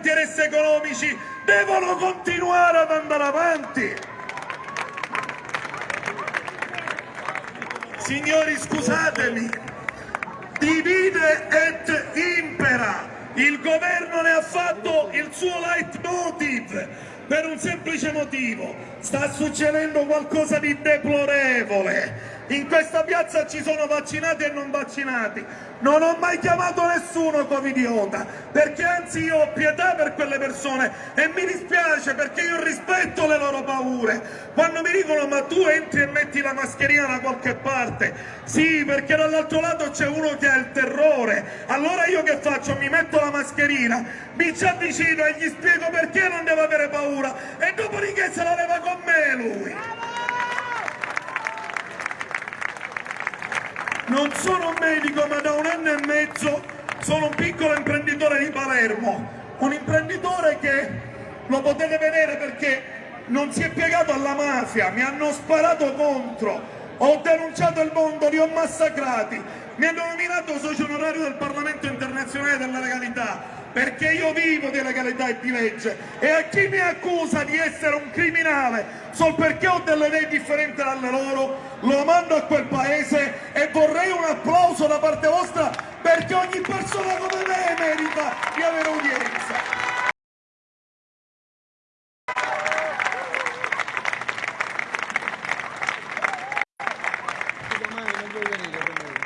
interessi economici devono continuare ad andare avanti. Signori scusatemi, divide et impera, il governo ne ha fatto il suo leitmotiv per un semplice motivo, sta succedendo qualcosa di deplorevole, in questa piazza ci sono vaccinati e non vaccinati. Non ho mai chiamato nessuno covidiota, perché anzi io ho pietà per quelle persone e mi dispiace perché io rispetto le loro paure. Quando mi dicono ma tu entri e metti la mascherina da qualche parte, sì perché dall'altro lato c'è uno che ha il terrore, allora io che faccio? Mi metto la mascherina, mi ci avvicino e gli spiego perché non devo avere paura e dopodiché se la leva con me lui. Non sono un medico, ma da un anno e mezzo sono un piccolo imprenditore di Palermo, un imprenditore che lo potete vedere perché non si è piegato alla mafia, mi hanno sparato contro, ho denunciato il mondo, li ho massacrati, mi hanno nominato socio onorario del Parlamento internazionale della legalità, perché io vivo di legalità e di legge. E a chi mi accusa di essere un criminale sol perché ho delle idee differenti dalle loro lo mando a quel paese e vorrei un applauso da parte vostra perché ogni persona come me merita di avere udienza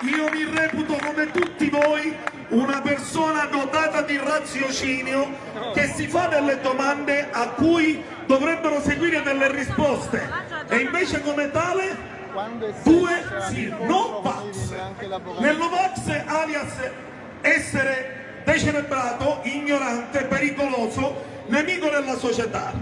io mi reputo come tutti voi una persona dotata di raziocinio che si fa delle domande a cui dovrebbero seguire delle risposte. E invece come tale due sì, no vax. Nello vax alias essere decerebrato, ignorante, pericoloso, nemico della società.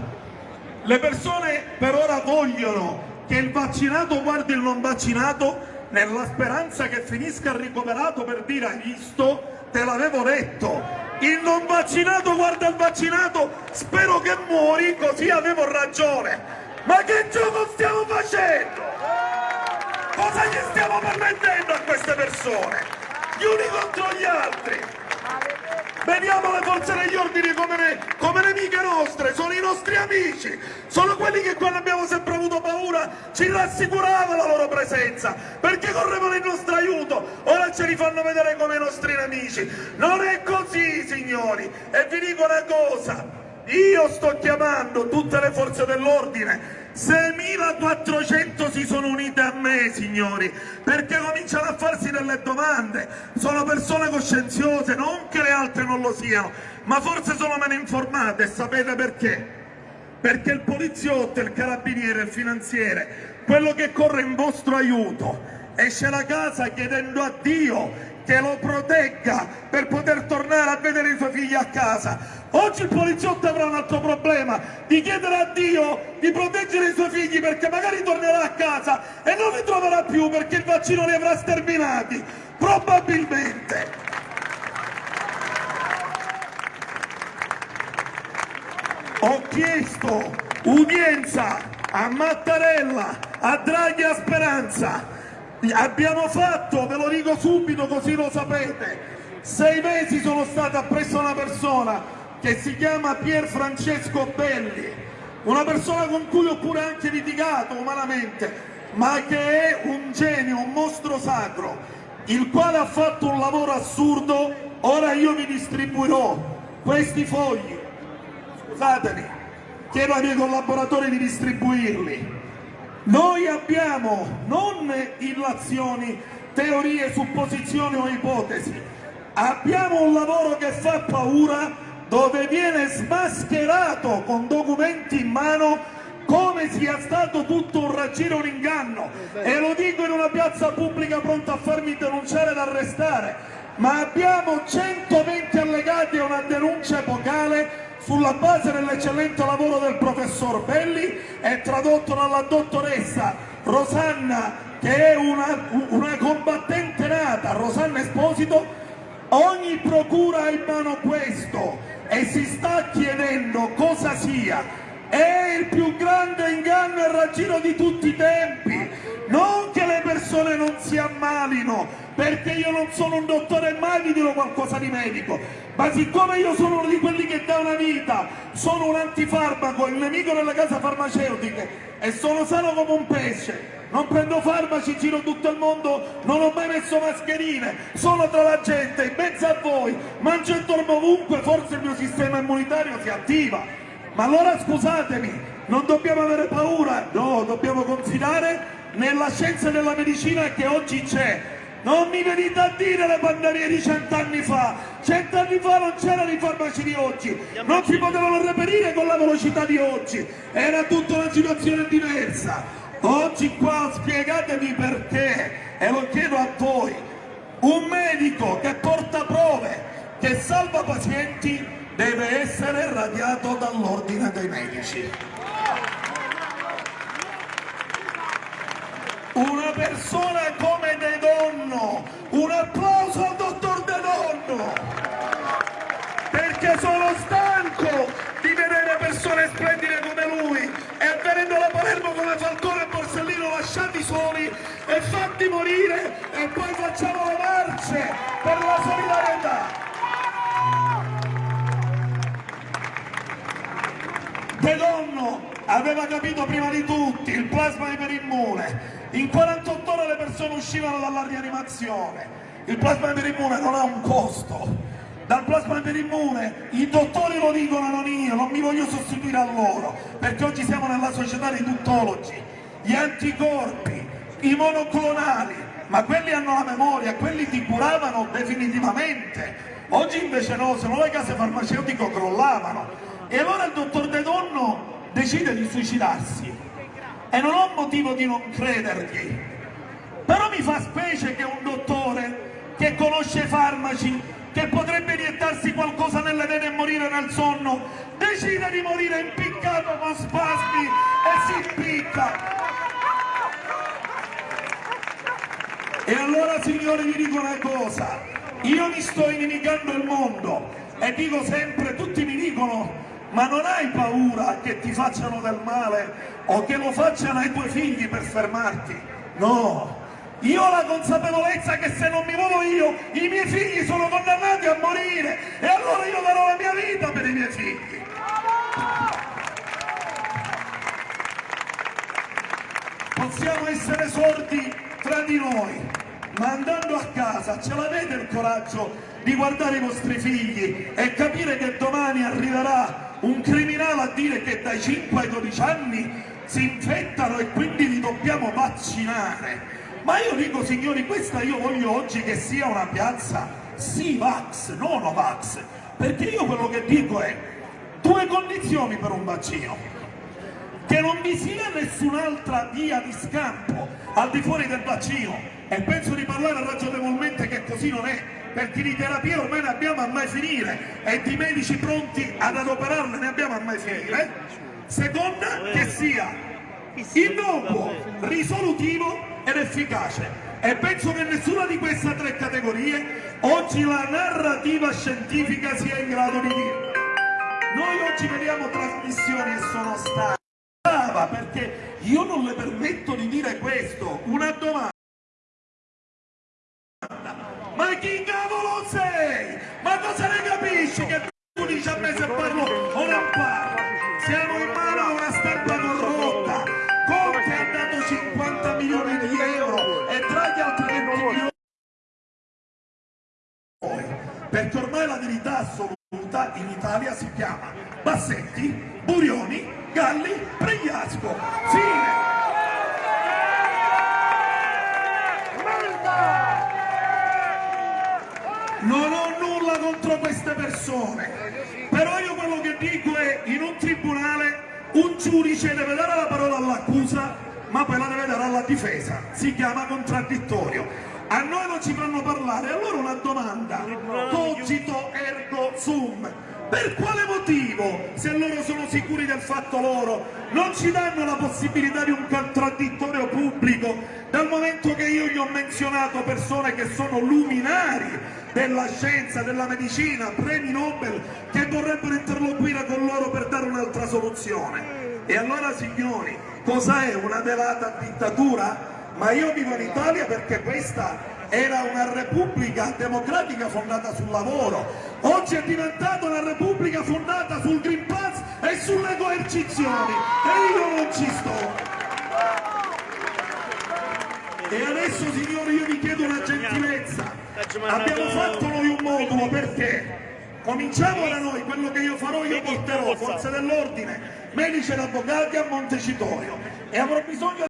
Le persone per ora vogliono che il vaccinato guardi il non vaccinato nella speranza che finisca ricoverato per dire hai visto te l'avevo detto, il non vaccinato guarda il vaccinato, spero che muori, così avevo ragione. Ma che gioco stiamo facendo? Cosa gli stiamo permettendo a queste persone? Gli uni contro gli altri. Vediamo le forze degli ordini come, ne, come, nemiche nostre, sono i nostri amici, sono quelli che quando abbiamo sempre avuto paura ci rassicurava la loro presenza, perché correvano il nostro aiuto, ora ce li fanno vedere come i nostri nemici. Non è così, signori, e vi dico una cosa, io sto chiamando tutte le forze dell'ordine 6.400 si sono unite a me, signori, perché cominciano a farsi delle domande. Sono persone coscienziose, non che le altre non lo siano, ma forse sono meno informate. Sapete perché? Perché il poliziotto, il carabiniere, il finanziere, quello che corre in vostro aiuto, esce da casa chiedendo a Dio che lo protegga per poter tornare a vedere i suoi figli a casa. Oggi il poliziotto avrà un altro problema, di chiedere a Dio di proteggere i suoi figli perché magari tornerà a casa e non li troverà più perché il vaccino li avrà sterminati, probabilmente. Ho chiesto udienza a Mattarella, a Draghi a Speranza, abbiamo fatto, ve lo dico subito così lo sapete, sei mesi sono stato appresso una persona che si chiama Pier Francesco Belli, una persona con cui ho pure anche litigato umanamente, ma che è un genio, un mostro sacro, il quale ha fatto un lavoro assurdo, ora io vi distribuirò questi fogli, scusatemi, chiedo ai miei collaboratori di distribuirli, noi abbiamo non illazioni, teorie, supposizioni o ipotesi, abbiamo un lavoro che fa paura dove viene smascherato con documenti in mano come sia stato tutto un raggiro, un inganno. E lo dico in una piazza pubblica pronta a farmi denunciare ed arrestare. Ma abbiamo 120 allegati a una denuncia epocale sulla base dell'eccellente lavoro del professor Belli e tradotto dalla dottoressa Rosanna che è una, una combattente nata, Rosanna Esposito, ogni procura ha in mano questo e si sta chiedendo cosa sia è il più grande inganno e raggiro di tutti i tempi. Non che le persone non si ammalino, perché io non sono un dottore e mai vi dirò qualcosa di medico, ma siccome io sono uno di quelli che dà una vita, sono un antifarmaco, il nemico delle case farmaceutiche e sono sano come un pesce, non prendo farmaci, giro tutto il mondo, non ho mai messo mascherine, sono tra la gente, in mezzo a voi, mangio e dormo ovunque, forse il mio sistema immunitario si attiva. Ma allora scusatemi, non dobbiamo avere paura, no, dobbiamo confidare nella scienza della medicina che oggi c'è. Non mi venite a dire le pandemie di cent'anni fa, cent'anni fa non c'erano i farmaci di oggi, non si potevano reperire con la velocità di oggi, era tutta una situazione diversa. Oggi qua spiegatemi perché, e lo chiedo a voi, un medico che porta prove, che salva pazienti, deve essere radiato dall'ordine dei medici. Una persona come De Donno, un applauso al dottor De Donno, perché sono stanco di vedere persone splendide come lui e venendo da Palermo come Falcone lasciati soli e fatti morire e poi facciamo le marce per la solidarietà. De Donno aveva capito prima di tutti il plasma iperimmune. In 48 ore le persone uscivano dalla rianimazione. Il plasma iperimmune non ha un costo. Dal plasma iperimmune i dottori lo dicono, non io, non mi voglio sostituire a loro, perché oggi siamo nella società dei tuttologi gli anticorpi, i monoclonali, ma quelli hanno la memoria, quelli ti curavano definitivamente. Oggi invece no, se no le case farmaceutiche crollavano. E allora il dottor De Donno decide di suicidarsi. E non ho motivo di non credergli. Però mi fa specie che un dottore che conosce i farmaci, che potrebbe iniettarsi qualcosa nelle vene e morire nel sonno, decide di morire impiccato con spasmi e si impicca. E allora signori vi dico una cosa, io mi sto inimicando il mondo e dico sempre, tutti mi dicono ma non hai paura che ti facciano del male o che lo facciano ai tuoi figli per fermarti? No, io ho la consapevolezza che se non mi muovo io, i miei figli sono condannati a morire e allora io darò la mia vita per i miei figli. Possiamo essere sordi tra di noi, ma andando a casa ce l'avete il coraggio di guardare i vostri figli e capire che domani arriverà un criminale a dire che dai 5 ai 12 anni si infettano e quindi li dobbiamo vaccinare. Ma io dico signori, questa io voglio oggi che sia una piazza sì vax, non Novax, perché io quello che dico è due condizioni per un vaccino. Che non vi sia nessun'altra via di scampo al di fuori del vaccino. E penso di parlare ragionevolmente che così non è perché di terapia ormai ne abbiamo a mai finire e di medici pronti ad adoperarle ne abbiamo a mai finire seconda che sia innocuo, risolutivo ed efficace e penso che nessuna di queste tre categorie oggi la narrativa scientifica sia in grado di dire noi oggi vediamo trasmissioni e sono state perché io non le permetto di dire questo. Una domanda. Ma chi cavolo sei? Ma cosa ne capisci che tu dici a me se parlo o non parlo? Siamo in mano a una stampa corrotta. Conte ha dato 50 milioni di euro e tra gli altri 20 milioni perché ormai la verità assoluta in Italia si chiama Bassetti, Burioni Galli, Pregliasco. Fine. Non ho nulla contro queste persone, però io quello che dico è in un tribunale un giudice deve dare la parola all'accusa ma poi la deve dare alla difesa, si chiama contraddittorio. A noi non ci fanno parlare, allora una domanda, cogito ergo sum, Per quale motivo, se loro sono sicuri del fatto loro, non ci danno la possibilità di un contraddittorio pubblico, dal momento che io gli ho menzionato persone che sono luminari della scienza, della medicina, premi Nobel, che vorrebbero interloquire con loro per dare un'altra soluzione. E allora signori, cos'è una velata dittatura? Ma io vivo in Italia perché questa era una repubblica democratica fondata sul lavoro, oggi è diventata una repubblica fondata sul Green Pass e sulle coercizioni e io non ci sto. E adesso signori io vi chiedo una gentilezza, abbiamo fatto noi un modulo perché? Cominciamo da noi, quello che io farò io porterò forze dell'ordine, medici ed avvocati a Montecitorio. E avrò bisogno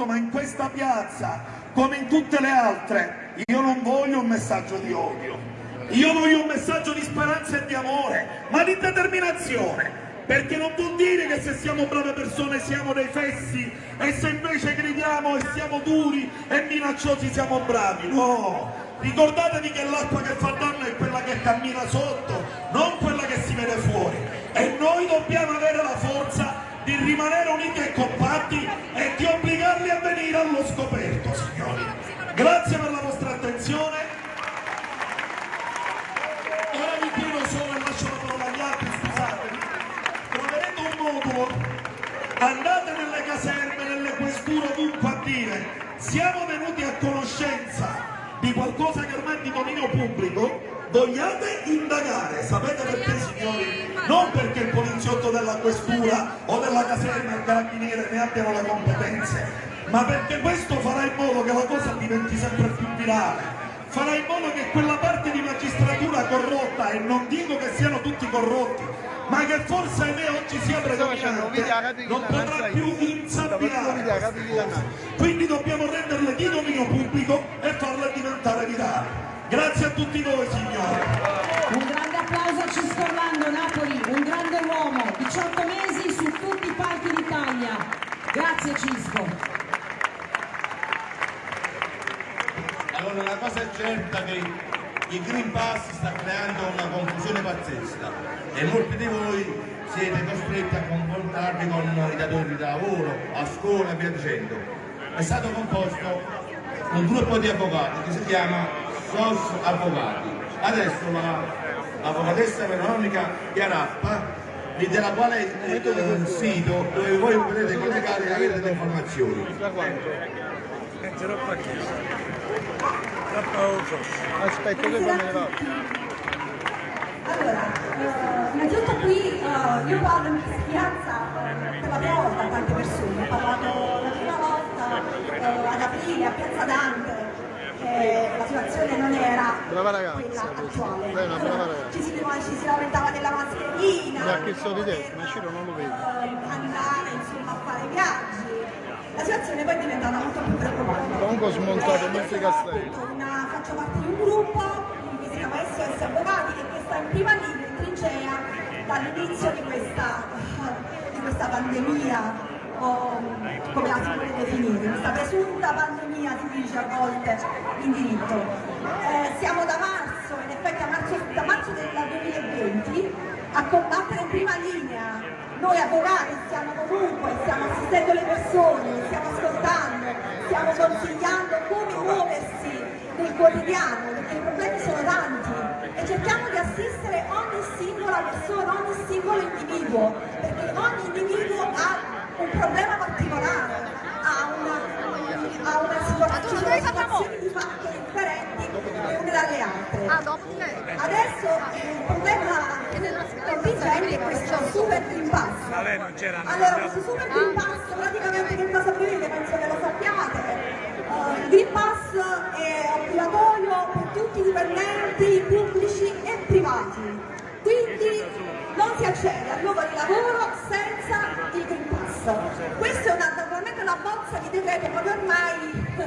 supporto, ma in questa piazza, come in tutte le altre, io non voglio un messaggio di odio, io voglio un messaggio di speranza e di amore, ma di determinazione, perché non vuol dire che se siamo brave persone siamo dei fessi e se invece gridiamo e siamo duri e minacciosi siamo bravi, no! Ricordatevi che l'acqua che fa danno è quella che cammina sotto, non quella che si vede fuori. E noi dobbiamo avere la forza di rimanere uniti e compatti e di obbligarli a venire allo scoperto, signori. Grazie per la vostra attenzione. Ora vi chiedo solo e lascio la parola agli altri, scusatemi. Troverete un modulo, andate nelle caserme, nelle questure, ovunque a dire siamo venuti a conoscenza di qualcosa che ormai è di dominio pubblico, vogliate indagare, sapete perché signori? Non perché il poliziotto della questura o della caserma il carabiniere ne abbiano le competenze, ma perché questo farà in modo che la cosa diventi sempre più virale, farà in modo che quella parte di magistratura corrotta, e non dico che siano tutti corrotti, ma che forse me oggi sia predominante, non potrà più insabbiare. Quindi dobbiamo renderle di dominio pubblico e farle diventare virali. Grazie a tutti voi signori. Un grande applauso a Cisco Orlando Napoli, un grande uomo, 18 mesi su tutti i palchi d'Italia. Grazie Cisco. Allora la cosa è certa che il Green Pass sta creando una confusione pazzesca e molti di voi siete costretti a confrontarvi con i datori di lavoro, a scuola e via dicendo. È stato composto un gruppo di avvocati che si chiama SOS Avvocati. Adesso l'avvocatessa la, Veronica Chiarappa della quale eh, il sito dove voi potete collegare e avere delle informazioni. Aspetta che poi me ne vado. Allora, eh, innanzitutto qui eh, io parlo in questa piazza per la prima volta a tante persone, ho parlato la prima volta eh, ad aprile a Piazza Dante, eh, la situazione non era brava ragazza, quella attuale. Lei è una brava ragazza. Ci si, ci si lamentava della mascherina, ha chiesto di te, ma Ciro non lo vedo. Eh, andare insomma a fare viaggi. La situazione poi è diventata molto più preoccupante. Comunque smontato molti castelli. Una, faccio parte di un gruppo che si chiama SOS Avvocati che sta in prima linea in trincea dall'inizio di questa, di questa pandemia o come la si vuole definire, questa presunta pandemia si dice a volte in diritto. Eh, siamo da marzo, in effetti marzo, da marzo del 2020 a combattere in prima linea. Noi avvocati stiamo comunque, stiamo assistendo le persone, stiamo ascoltando, stiamo consigliando come muoversi nel quotidiano, perché i problemi sono tanti. E cerchiamo di assistere ogni singola persona, ogni singolo individuo, perché ogni individuo ha un problema particolare, ha una, ha una situazione, di fatto differenti le une dalle altre. Adesso il problema contingente è questo super green pass. Allora questo super green pass praticamente che cosa prevede? Penso che lo sappiate. Uh, il green pass è obbligatorio per tutti i dipendenti pubblici e privati. Quindi non si accede al luogo di lavoro senza il green pass. Questa è una, naturalmente una bozza di decreto, proprio ormai uh,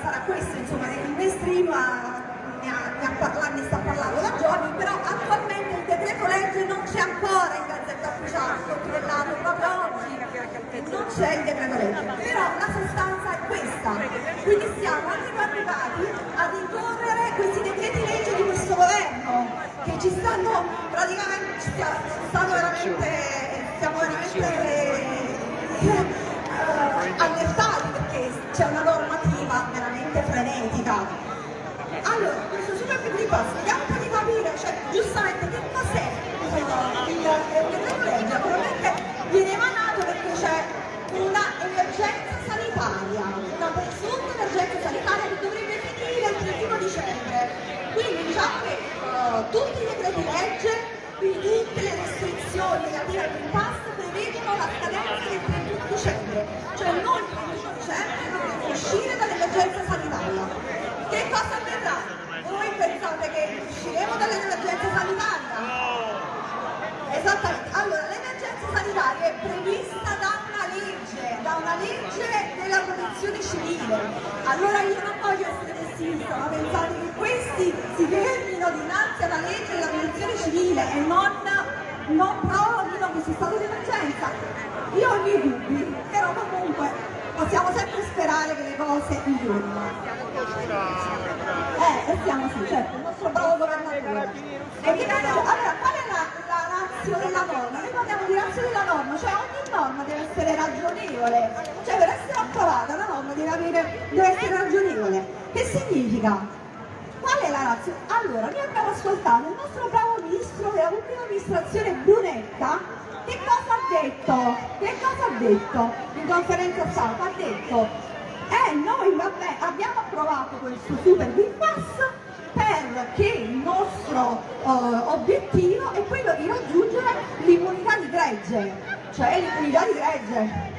sarà questo, insomma, il mainstream ne, ha, ne, ha parlato, ne sta parlando da giorni, però attualmente il decreto legge non c'è ancora in gazzetta ufficiale, controllato proprio oggi, non c'è il decreto legge, però la sostanza è questa, quindi siamo arrivati a ricorrere questi decreti legge di questo stanno praticamente, stanno veramente, stiamo veramente eh, allertati perché c'è una normativa veramente frenetica. Allora, questo super vediamo un po' di capire, cioè, giustamente che cos'è il decreto legge? Naturalmente viene emanato perché c'è una emergenza sanitaria, una presunta emergenza sanitaria che dovrebbe finire il 31 dicembre. Quindi diciamo che uh, tutti i decreti legge, pensate che usciremo dall'emergenza sanitaria? Esattamente, allora l'emergenza sanitaria è prevista da una legge, da una legge della protezione civile. Allora io non voglio essere pessimista, ma pensate che questi si fermino dinanzi alla legge della protezione civile e non, non proroghino questo stato di emergenza. Io ho i miei dubbi, però comunque possiamo sempre sperare che le cose migliorino. Eh, e siamo sì, certo, E noi- allora, qual è la, la razio della norma? Noi parliamo di razio della norma, cioè ogni norma deve essere ragionevole, cioè per essere approvata la norma deve, avere, deve essere ragionevole. Che significa? Qual è la razza? Allora, noi abbiamo ascoltato il nostro bravo ministro della pubblica amministrazione Brunetta, che cosa ha detto? Che cosa ha detto in conferenza stampa? Ha detto, eh noi vabbè abbiamo approvato questo super green pass perché il nostro eh, obiettivo è quello di raggiungere l'immunità di gregge, cioè l'immunità di gregge.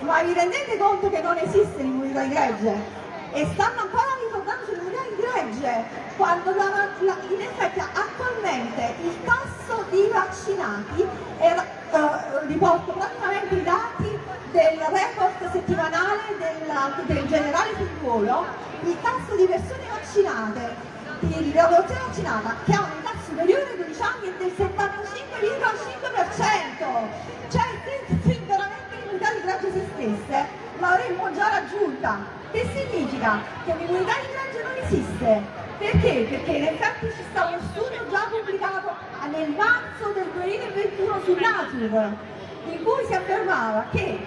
Ma vi rendete conto che non esiste l'immunità di gregge? E stanno ancora ricordando sull'immunità di gregge, quando la- la- in effetti attualmente il tasso di vaccinati, era, eh, riporto praticamente i dati del report settimanale della- del generale Figliuolo, il tasso di persone vaccinate, di, popolazione vaccinata che ha un'età superiore ai 12 anni è del 75,5%, cioè se, veramente l'immunità di gregge se stesse l'avremmo già raggiunta. Che significa? Che l'immunità di gregge non esiste. Perché? Perché in effetti ci sta uno studio già pubblicato nel marzo del 2021 su Nature, in cui si affermava che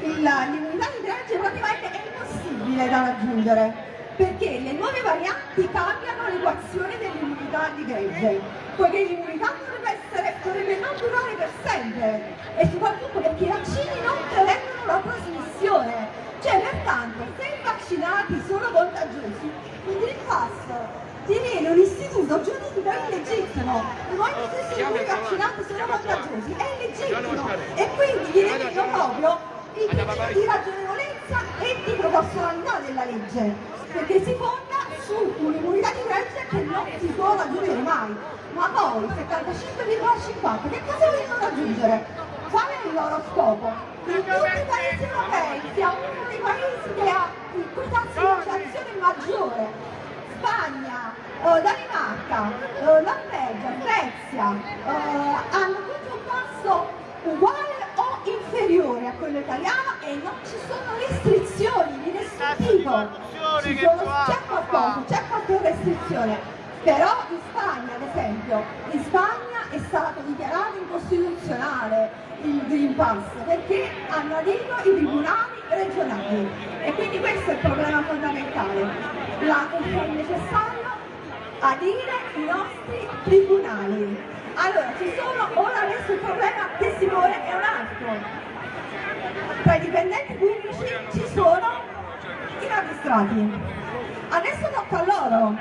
l'immunità di gregge praticamente è impossibile da raggiungere perché le nuove varianti cambiano l'equazione dell'immunità di gregge poiché l'immunità dovrebbe, essere, dovrebbe non durare per sempre e soprattutto perché i vaccini non prevengono la trasmissione. Cioè pertanto se i vaccinati sono contagiosi il Green Pass diviene un istituto giuridico illegittimo. Momento stesso in cui i vaccinati sono contagiosi è illegittimo. E quindi viene proprio il principio di ragionevolezza e di proporzionalità della legge, perché si fonda su un'immunità di gregge che non si può raggiungere mai. Ma poi 75,50 che cosa vogliono raggiungere? Qual è il loro scopo? In tutti i paesi europei siamo uno dei paesi che ha il tasso di vaccinazione maggiore. Spagna, eh, Danimarca, eh, Norvegia, Svezia eh, hanno tutti un tasso uguale o inferiore a quello italiano e non ci sono restrizioni di nessun tipo. C'è qualcosa, c'è qualche restrizione. Però in Spagna, ad esempio, in Spagna è stato dichiarato incostituzionale il Green Pass perché hanno adito i tribunali regionali e quindi questo è il problema fondamentale. La, è necessario adire i nostri tribunali. Allora, ci sono, ora adesso il problema che si pone è un altro. Tra i dipendenti pubblici ci sono i magistrati. Adesso tocca a loro.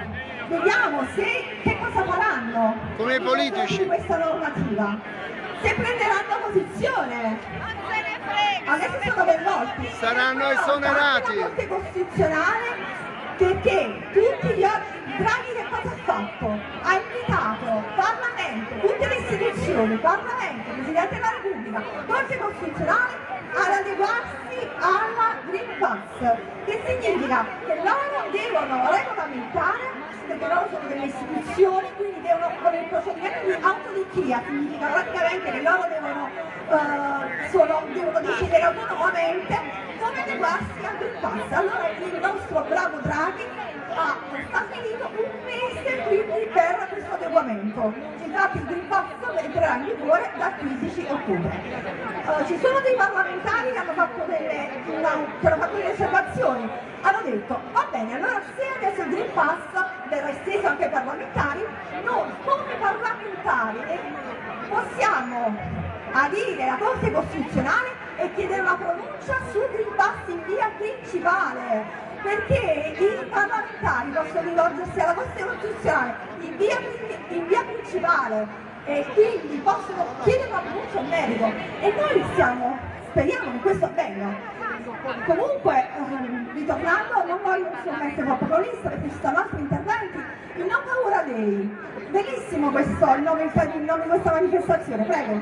Vediamo se, che cosa faranno. Come i politici. di questa normativa. Se prenderanno posizione. Adesso sono coinvolti. Saranno esonerati. La Corte Costituzionale perché tutti gli altri Draghi che cosa ha fatto? Ha invitato Parlamento, tutte le istituzioni, Parlamento, Presidente della Repubblica, Corte Costituzionale ad adeguarsi alla Green Pass, che significa che loro devono regolamentare perché loro sono delle istituzioni, quindi devono, con il procedimento di autodichia, significa praticamente che loro devono, eh, sono- devono decidere autonomamente come adeguarsi al Green Pass. Allora il nostro bravo Draghi ha stabilito un mese quindi per questo adeguamento. Infatti il Green Pass entrerà in vigore dal 15 ottobre. Uh, ci sono dei parlamentari che hanno fatto delle, una, hanno fatto delle osservazioni, hanno detto va bene, allora se adesso il Green Pass verrà esteso anche ai parlamentari, noi come parlamentari possiamo adire la Corte Costituzionale e chiedere una pronuncia sul Green Pass in via principale perché i parlamentari possono rivolgersi alla Corte Costituzionale in via, in via principale e quindi possono chiedere una pronuncia in merito e noi siamo, speriamo che questo avvenga. Comunque, ehm, ritornando, non voglio insomma essere troppo prolista perché ci sono altri interventi, il Non Paura Dei, bellissimo questo, il nome, il nome di questa manifestazione, prego.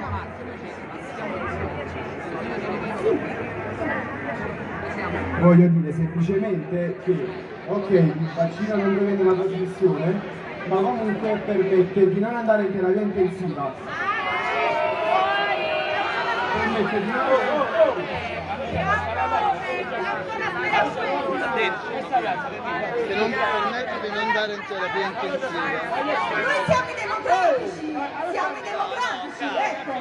Sì voglio dire semplicemente che ok il vaccino non prevede una trasmissione ma comunque permette di non andare in terapia intensiva permette di non che non permette di non andare in terapia intensiva. Noi siamo i democratici siamo i democratici ecco.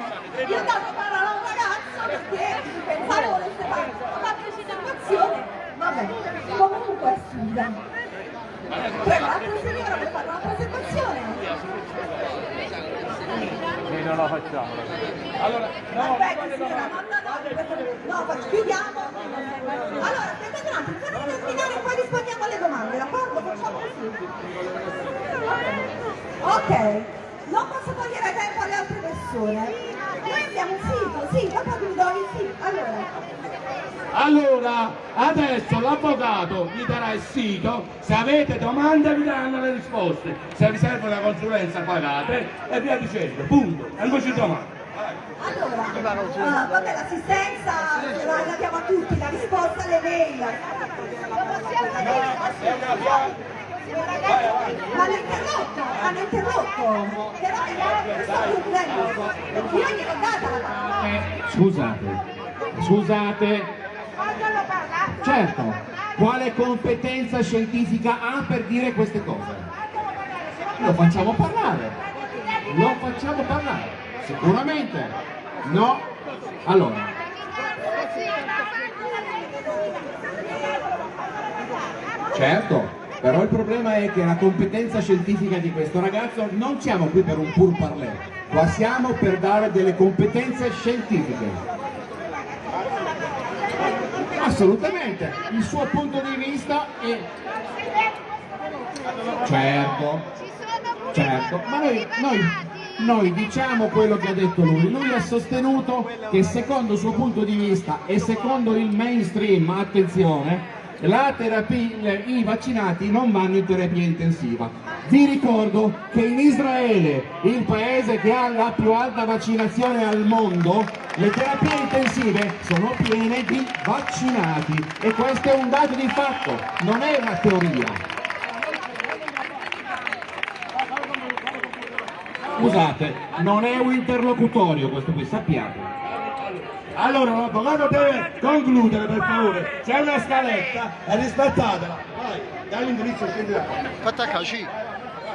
Io ho dato parola a un ragazzo perché pensavo volesse fare situazione, vabbè, comunque è sfida. Prego, l'altra signora per fare una presentazione. Noi non la facciamo. Allora, no, Aspetta signora, no, no, no, no, chiudiamo. Allora, aspettate un attimo, fatemi terminare e poi rispondiamo alle domande, d'accordo? Facciamo così. Ok, non posso togliere tempo alle altre persone. Noi abbiamo un sito, sì, dopo vi do il sito. Allora, allora, adesso l'avvocato vi darà il sito, se avete domande vi daranno le risposte, se vi serve una consulenza pagate. E via dicendo, punto, e non ci domande. Allora, uh, vabbè l'assistenza la, la diamo a tutti, la risposta alle mail. Ma hanno interrotto, hanno interrotto, però io sto chiudendo, io gliel'ho data la parola. Eh, scusate, scusate, Certo, quale competenza scientifica ha per dire queste cose? Lo facciamo parlare, lo facciamo parlare, sicuramente, no? Allora, certo, però il problema è che la competenza scientifica di questo ragazzo non siamo qui per un pur parler, qua siamo per dare delle competenze scientifiche. Assolutamente il suo punto di vista è certo. Certo. Ma noi, noi, noi diciamo quello che ha detto lui. Lui ha sostenuto che secondo il suo punto di vista e secondo il mainstream attenzione terapia, i vaccinati non vanno in terapia intensiva. Vi ricordo che in Israele, il paese che ha la più alta vaccinazione al mondo, le terapie intensive sono piene di vaccinati e questo è un dato di fatto, non è una teoria. Scusate, non è un interlocutorio questo qui, sappiate. Allora l'avvocato deve concludere per favore, c'è una scaletta e rispettatela. Vai, dall'indirizzo scendi da qua. Fatta caci.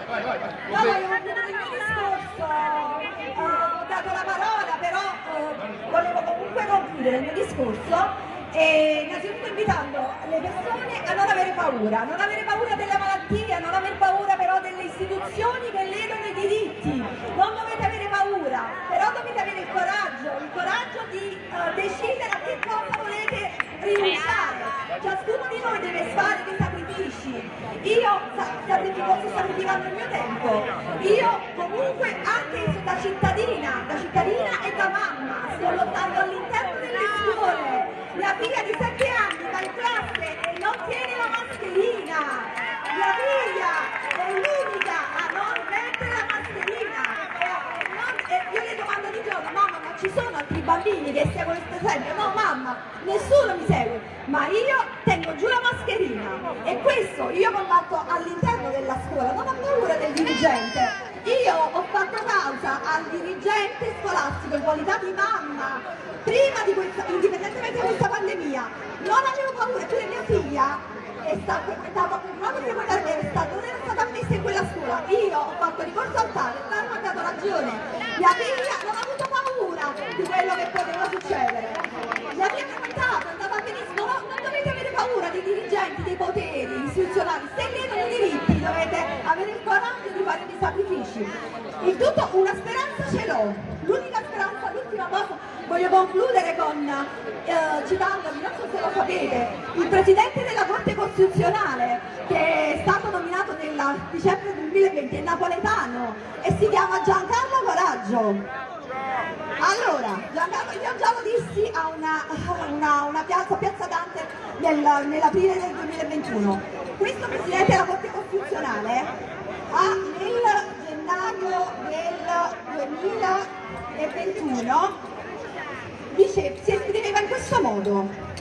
Vai, vai, vai. No, il mio discorso, ho dato la parola, però uh, volevo comunque concludere il mio discorso e innanzitutto invitando le persone a non avere paura, non avere paura della malattia, non avere paura però delle istituzioni che ledono i diritti, non dovete avere paura, però dovete avere il coraggio, il coraggio di uh, decidere a che cosa volete rinunciare, ciascuno di noi deve fare dei sacrifici, io sacrifico, sto sacrificando il mio tempo, io comunque anche da cittadina, da cittadina e da mamma, sto lottando all'interno delle scuole, la figlia di 7 anni va in classe e non tiene la mascherina. La figlia è l'unica a non mettere la mascherina. E, non, e io le domando di giorno, mamma ma ci sono altri bambini che seguono questo esempio? No mamma, nessuno mi segue, ma io tengo giù la mascherina. E questo io combatto all'interno della scuola, non ho paura del dirigente. Io ho fatto causa al dirigente scolastico in qualità di mamma prima di questa, indipendentemente da questa pandemia, non avevo paura, eppure mia figlia è stato frequentato continuato a frequentare l'università, non era stato ammesso in quella scuola. Io ho fatto ricorso al tale, il tale mi ha dato ragione. Mia figlia non ha avuto paura di quello che poteva succedere. La mia frequentato, è andata benissimo, non, non dovete avere paura dei dirigenti, dei poteri istituzionali, se chiedono i diritti dovete avere il coraggio di fare dei sacrifici. In tutto una speranza ce l'ho, l'unica speranza, l'ultima cosa, voglio concludere con, eh, citandovi, non so se lo sapete, il Presidente della Costituzionale che è stato nominato nel dicembre 2020 è napoletano e si chiama Giancarlo Coraggio. Allora, Giancarlo, io già lo dissi a una, una, una piazza, Piazza Dante, nel, nell'aprile del 2021. Questo Presidente della Corte Costituzionale ha nel gennaio del 2021 dice, si esprimeva in questo modo.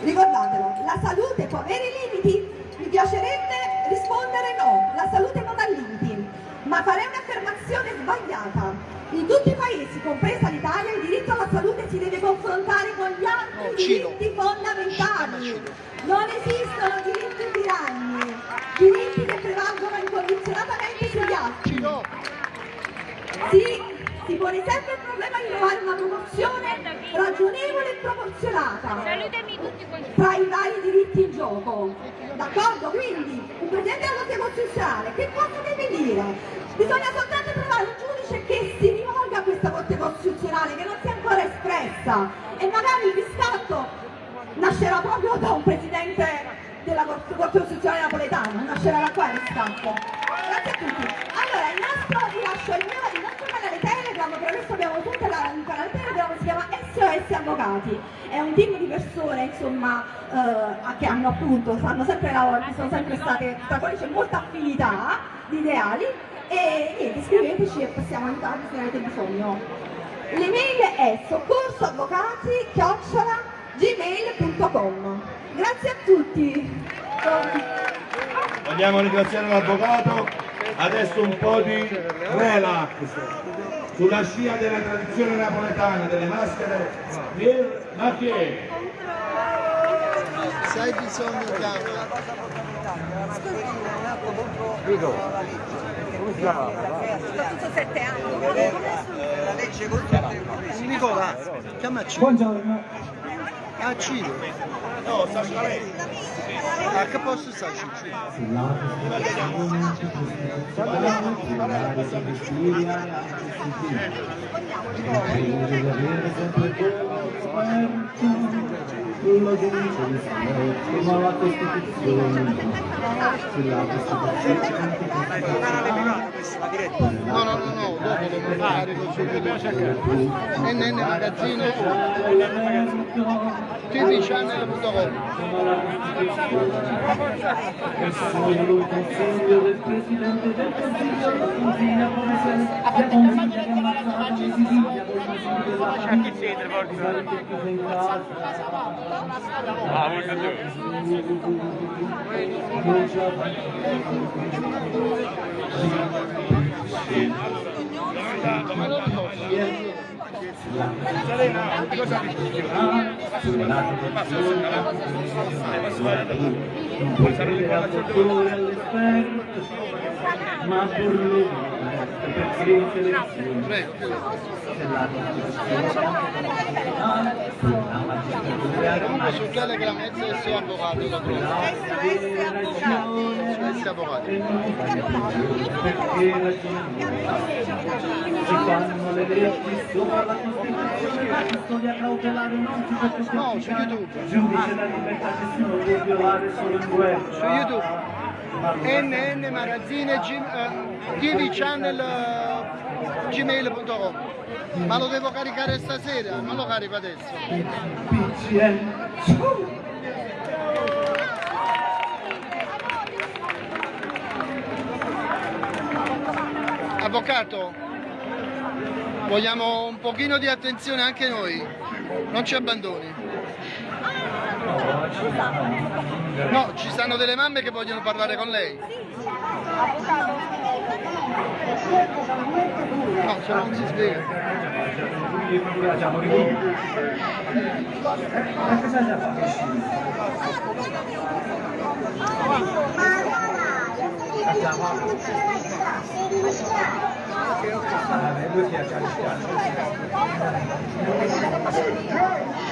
Ricordatelo, la salute può avere limiti? Mi piacerebbe rispondere no, la salute non ha limiti, ma farei un'affermazione sbagliata. In tutti i paesi, compresa l'Italia, il diritto alla salute si deve confrontare con gli altri diritti fondamentali. Non esistono diritti tiranni, diritti che prevalgono incondizionatamente sugli altri. Si si pone sempre il problema di trovare una proporzione ragionevole e proporzionata tra i vari diritti in gioco. D'accordo? Quindi un Presidente della Corte Costituzionale che cosa deve dire? Bisogna soltanto trovare un giudice che si rivolga a questa Corte Costituzionale che non si è ancora espressa e magari il riscatto nascerà proprio da un Presidente della Corte Costituzionale napoletana, nascerà da qua il riscatto. Grazie a tutti. Allora, il nostro, vi lascio il, mio, il nostro canale Telegram, per adesso abbiamo tutto il canale Telegram, si chiama SOS Avvocati. È un team di persone, insomma, eh, che hanno appunto, fanno sempre lavoro, sono sempre state, tra cui c'è molta affinità di ideali e niente, iscriveteci e possiamo aiutarvi se avete bisogno. L'email è soccorsoavvocati.gmail.com Grazie a tutti! Vogliamo ringraziare l'avvocato, adesso un po' di relax sulla scia della tradizione napoletana delle maschere ma chi è? Se hai bisogno chiama. Dico, come si chiama? Tutto sette anni. La legge contro Nicola, chiamaci. Buongiorno. A Cile. No, sta lei. A che posto sta Cile? Quello che dice di Samuel, come la Costituzione, sulla Costituzione. No, no, no, no, dopo devo fare così NN Magazzino tvchannel.com E sono il consiglio del Presidente del Consiglio, la consiglia come sempre, la consiglia che ammazzata di all'esterno, ma pur le per le selezioni. C'è la Telegram SS Avvocato lo trovo. SS Avvocato. Perché si fanno le leggi sopra la Costituzione, la custodia cautelare non si può più No, su YouTube. Giudice la libertà che si può violare solo in guerra. Su YouTube. NN Magazzine TV Channel eh, gmail.com ma lo devo caricare stasera, non lo carico adesso. Avvocato, vogliamo un pochino di attenzione anche noi, non ci abbandoni. No, ci stanno delle mamme che vogliono parlare con lei. No, se non si spiega. Un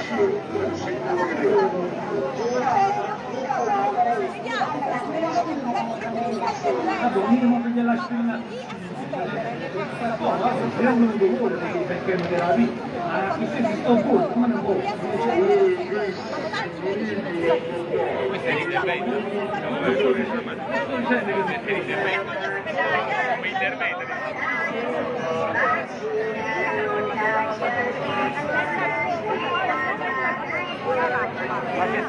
minimo che gliela spina. Io non mi vuole perché non era lì, ma qui si sto fuori, come non può? Questo è l'intervento. Non c'è l'intervento. Come intervento. Gracias.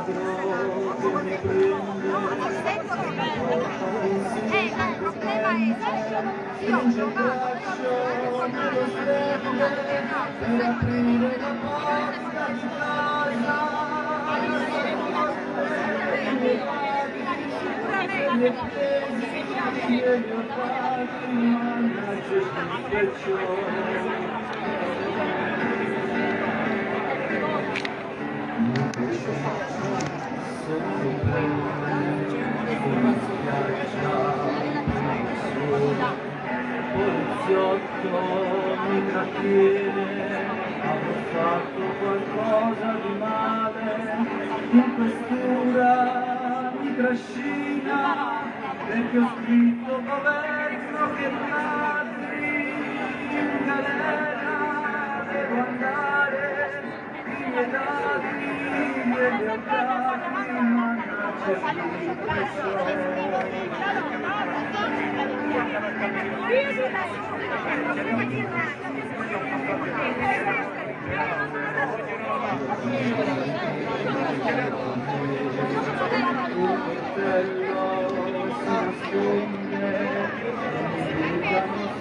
Grazie. Eh, ma il problema è che io ho giocato, Poliziotto mi trattiene, avrò fatto qualcosa di male, in mi trascina, perché ho scritto governo che ladri in galera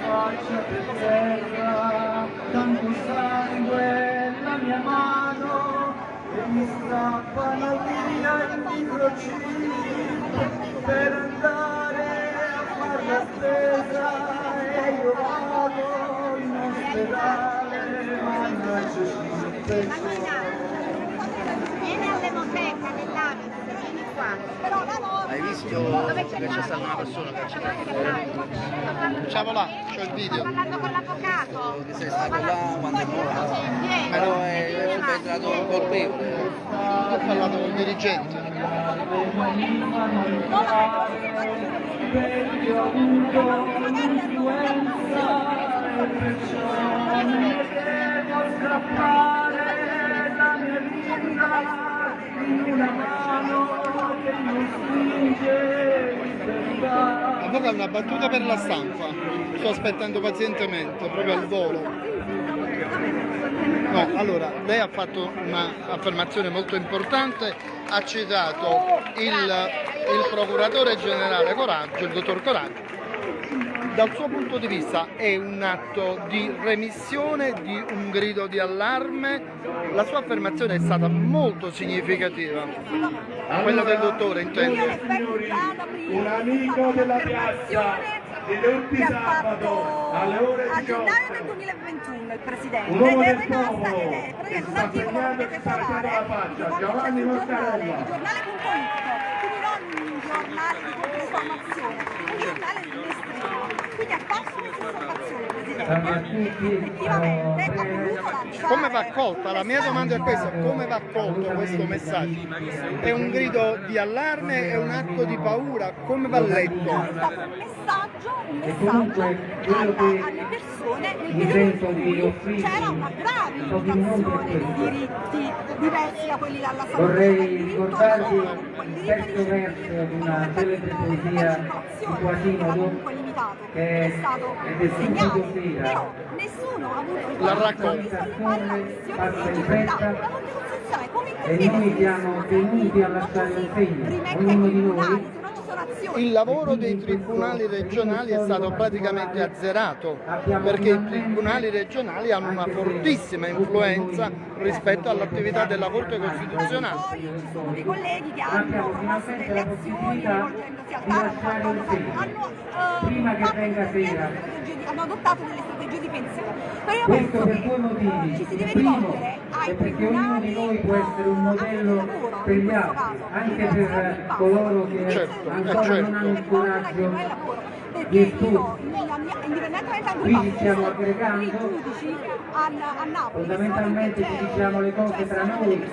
faccia per terra, tanto sangue la mia mano, e mi strappano via i microchip per andare a far la spesa e io vado in ospedale, mannaggia il pezzo. vieni all'emoteca qua. Hai visto che c'è stata una persona che ha citato Facciamo là, c'ho il video. Sto parlando con l'avvocato. che sei stato là quando è morto? Però è un colpevole. Ho parlato con il dirigente. perché Avvocato, una battuta per la stampa. Sto aspettando pazientemente, proprio al volo. No, allora, lei ha fatto un'affermazione molto importante, ha citato il, il procuratore generale Coraggio, il dottor Coraggio. Dal suo punto di vista è un atto di remissione, di un grido di allarme. La sua affermazione è stata molto significativa. Quella del dottore intendo. Un amico della piazza di tutti che ha sabato fatto alle ore a gennaio 18. del 2021 il presidente Un uomo ed è del rimasta popolo ed è che praticamente sta un articolo segnando che e potete sta mettendo trovare la faccia, sul Giovanni giornale, Mortarella. il giornale.it quindi non un giornale di informazione un giornale di Come va accolta? La mia domanda è questa, come va accolto questo messaggio? È un grido di allarme, è un atto di paura, come va letto? è stato un messaggio, un messaggio che alle persone nel periodo in di cui c'era una grave limitazione di diritti diversi da quelli dalla salute. Vorrei il diritto ricordarvi terzo di verso di una celebre poesia di Quasimodo comunque limitato, che è stato segnato, però nessuno ha avuto il La coraggio raccolta. di sollevare la questione di legittimità. fretta. La Corte Costituzionale come e interviene noi su siamo tenuti a lasciare così segno, ognuno di noi Il lavoro dei tribunali regionali è stato praticamente azzerato perché i tribunali regionali hanno una fortissima influenza rispetto all'attività della Corte Costituzionale. Poi ci sono dei colleghi che hanno promosso delle azioni rivolgendosi al TAR, hanno, hanno, eh, hanno adottato delle strategie di pensione. Però io Questo penso per che due motivi. ci si deve Il primo rivolgere ai è perché ognuno di noi può essere un eh, modello lavoro, per gli altri, caso, anche per coloro che Certo, ancora certo. non hanno il coraggio perché io, nella mia, indipendentemente dal Quindi stiamo aggregando i giudici a, a Napoli Fondamentalmente ci diciamo le cose cioè, tra sono noi,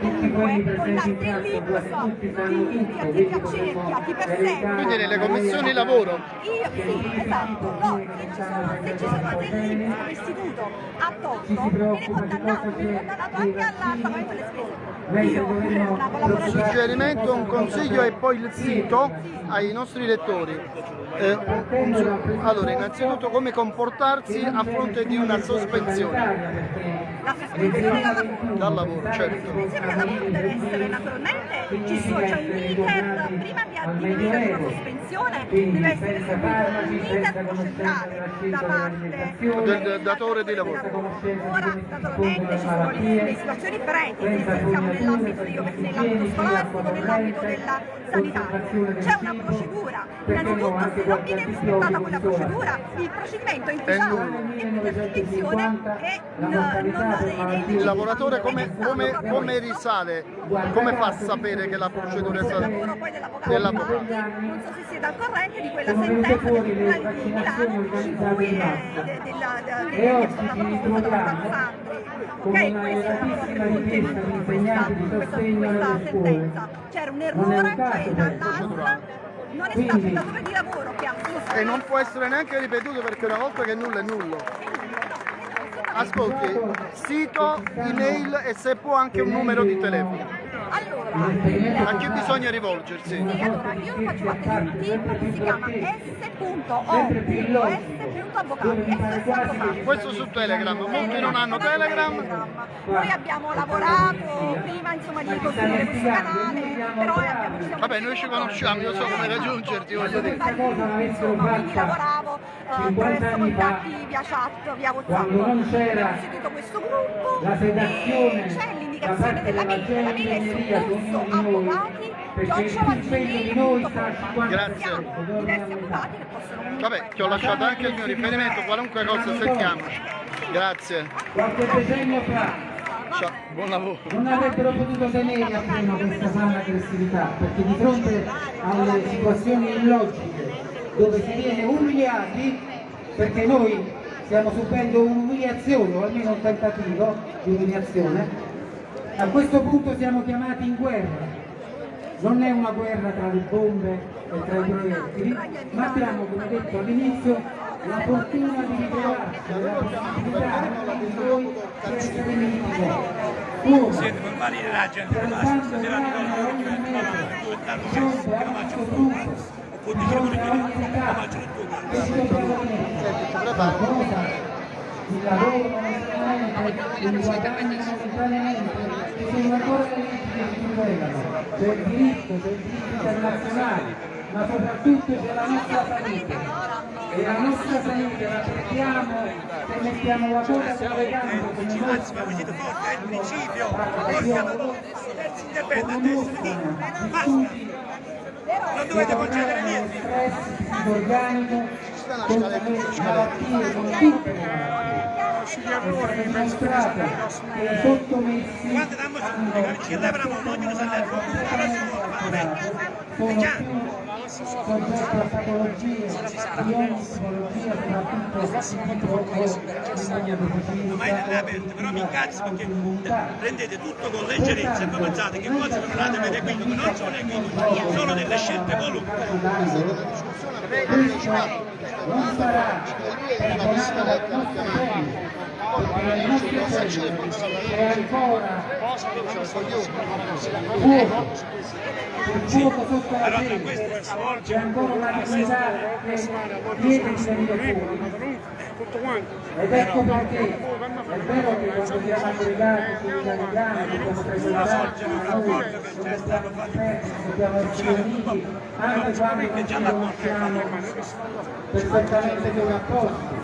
tutti quelli presenti in piazza, quasi tutti sanno tutto, di- quindi potremmo. Quindi nelle commissioni lavoro. Io sì, esatto, no, se ci sono, se ci sono degli istituto a si viene condannato, viene condannato dei anche al vaccini. pagamento delle spese. Io, un suggerimento, un consiglio e poi il sito ai nostri lettori. Eh, allora, innanzitutto come comportarsi a fronte di una sospensione la sospensione dal lavoro. dal lavoro, certo. Sospensione dal lavoro deve essere naturalmente, ci sono, c'è un iter, prima di addivenire una sospensione deve essere seguito un iter procedurale da parte Del, del datore di lavoro. Ora naturalmente ci sono le, le situazioni pretiche, se siamo nell'ambito, nell'ambito scolastico, nell'ambito della sanitaria. C'è una procedura, innanzitutto se non viene rispettata quella procedura, il procedimento è intestato per sospensione e n- non è Il lavoratore come, come- come risale, come fa a sapere che la procedura è stata lavoro poi dell'avvocato non so se siete al corrente di quella sentenza del le Tribunale di Milano in cui è è ci promossa da Sandri con ok? una questo è elevatissima il richiesta di questa, sentenza c'era un è errore cioè questo. Non è stato il datore di lavoro che ha E non può essere neanche ripetuto perché una volta che nulla è nullo. Ascolti, sito, email e se può anche un numero di telefono. Allora A chi bisogna rivolgersi? Sì, allora io faccio parte di un team che si chiama s.o.s.avvocati SOS Avvocati. Questo su Telegram, molti non hanno Telegram. Noi abbiamo lavorato prima insomma di costruire questo canale, però abbiamo ci siamo Vabbè, noi ci conosciamo, io so come raggiungerti, voglio dire. Insomma, quindi lavoravo eh, 50 attraverso contatti via chat, via WhatsApp. quando non c'era Abbiamo istituito questo gruppo la sedazione e c'è parte della mail, la mail è generica su di corso ognuno di noi, avvocati a 50 Grazie. Vabbè, ti ho lasciato anche il mio riferimento, qualunque cosa sentiamoci. Grazie. Qualche decennio fa Ciao, buon lavoro. non avrebbero potuto tenere a freno questa sana aggressività, perché di fronte alle situazioni illogiche dove si viene umiliati, perché noi stiamo subendo un'umiliazione o almeno un tentativo di umiliazione, a questo punto siamo chiamati in guerra. Non è una guerra tra le bombe e tra i proiettili, ma abbiamo, come detto all'inizio, la fortuna di ritrovarci, la possibilità di noi di essere nemici. Come? Siete per valire la gente, ma Salvando stasera di l'anima loro ogni mese, fronte a questo di fronte a ogni età, che ci dobbiamo mettere la cosa, il lavoro momentaneamente, il guadagno momentaneamente, le leggi che ci tutelano, c'è il diritto, c'è il diritto internazionale, ma soprattutto c'è la nostra salute. E la nostra salute la perdiamo se mettiamo la coda tra le gambe come mostrano è il principio, come si indipende mostrano gli studi non dovete concedere niente. le malattie, con tutte le malattie. Dimostrato che sottomessi soggetti a patologie di ogni tipologia, soprattutto aperto, però mi incazzo perché prendete tutto con leggerezza e poi pensate che cose non andate a vedere qui, non sono equivoci, sono delle scelte volute. Non sarà perdonato dal nostro tempo perché il nostro tempo è ancora fuoco il fuoco sotto la gente c'è ancora una dignità che chiede di venire fuori ed ecco perché è vero che quando siamo aggregati sull'italiano dobbiamo presentarci ma noi non dobbiamo dispersi, dobbiamo essere uniti anche quando non ci conosciamo perfettamente dei rapporti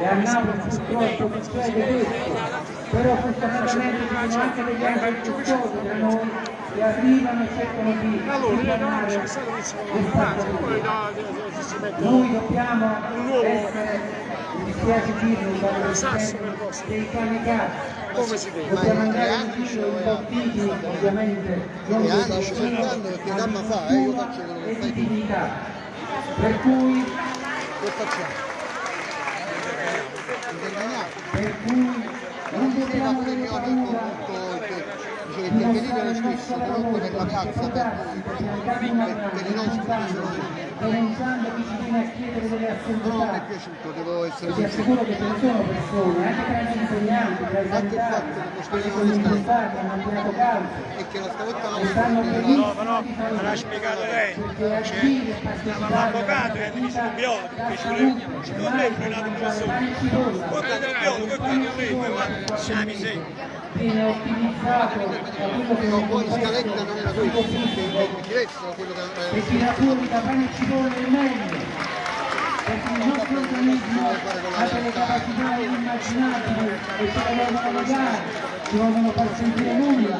e a Napoli purtroppo succede questo però fortunatamente ci sono anche degli altri istruttori da noi che arrivano e cercano di ritornare questa cosa. Noi dobbiamo essere, dispiace dirlo, dei kamikaze. Dobbiamo andare in giro imbottiti, ovviamente, non di paura, ma di cultura e di dignità. Per cui per cui non dobbiamo avere paura dice che intervenire lo stesso però per la piazza per, per i nostri non mi è piaciuto devo essere sincero assicuro che ce ne sono persone, anche tra gli insegnanti, tra i anche il fatto che lo speriamo tirato calcio e che la scaletta non e benissimo no, di fare me l'ha spiegato lei. e partecipare L'avvocato è alla di vita biologo, che ci vuole- ci mai vuole per una mangiare persona. pane e cipolla. Guarda il biologo, e quello lì, cipolla poi per siamo sei. mese viene ottimizzato da quello viene poi scaletta non era questo conflitti mi diressero quello che e tira fuori da pane e cipolla il meglio perché il nostro organismo ha delle capacità inimmaginabili e ce le vogliono legare, ci vogliono far sentire nulla.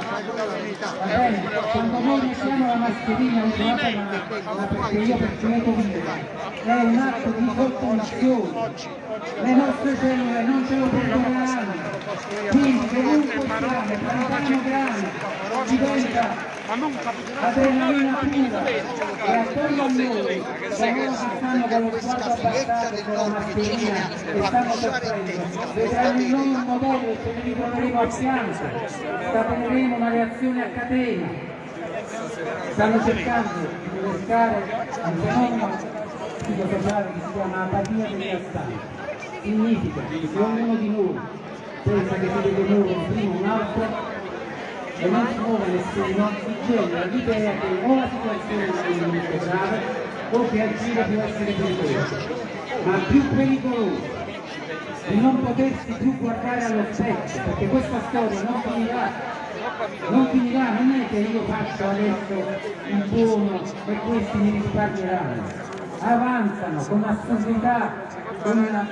Va bene? Quando noi mettiamo la mascherina usate ma, ma perché io perché io vita, è un atto di sottomissione. Le nostre cellule non ce lo perdoneranno. Dovunque siamo, piano piano diventa adrenalina pura e attorno a noi coloro che stanno con lo sguardo abbassato con la mascherina e stanno soffrendo vedranno noi un modello e ce ne ritroveremo a fianco scateneremo una reazione a catena stanno cercando di innescare un fenomeno psicosociale che si chiama apatia degli assalti significa che se ognuno di noi pensa che si deve muovere prima un altro e non si muove nessuno, si genera l'idea che o la situazione è molto grave o che agire può essere pericoloso. Ma più pericoloso di non potersi più guardare allo specchio, perché questa storia non finirà, non finirà, non è che io faccio adesso il buono e questi mi risparmieranno. Avanzano con assurdità, con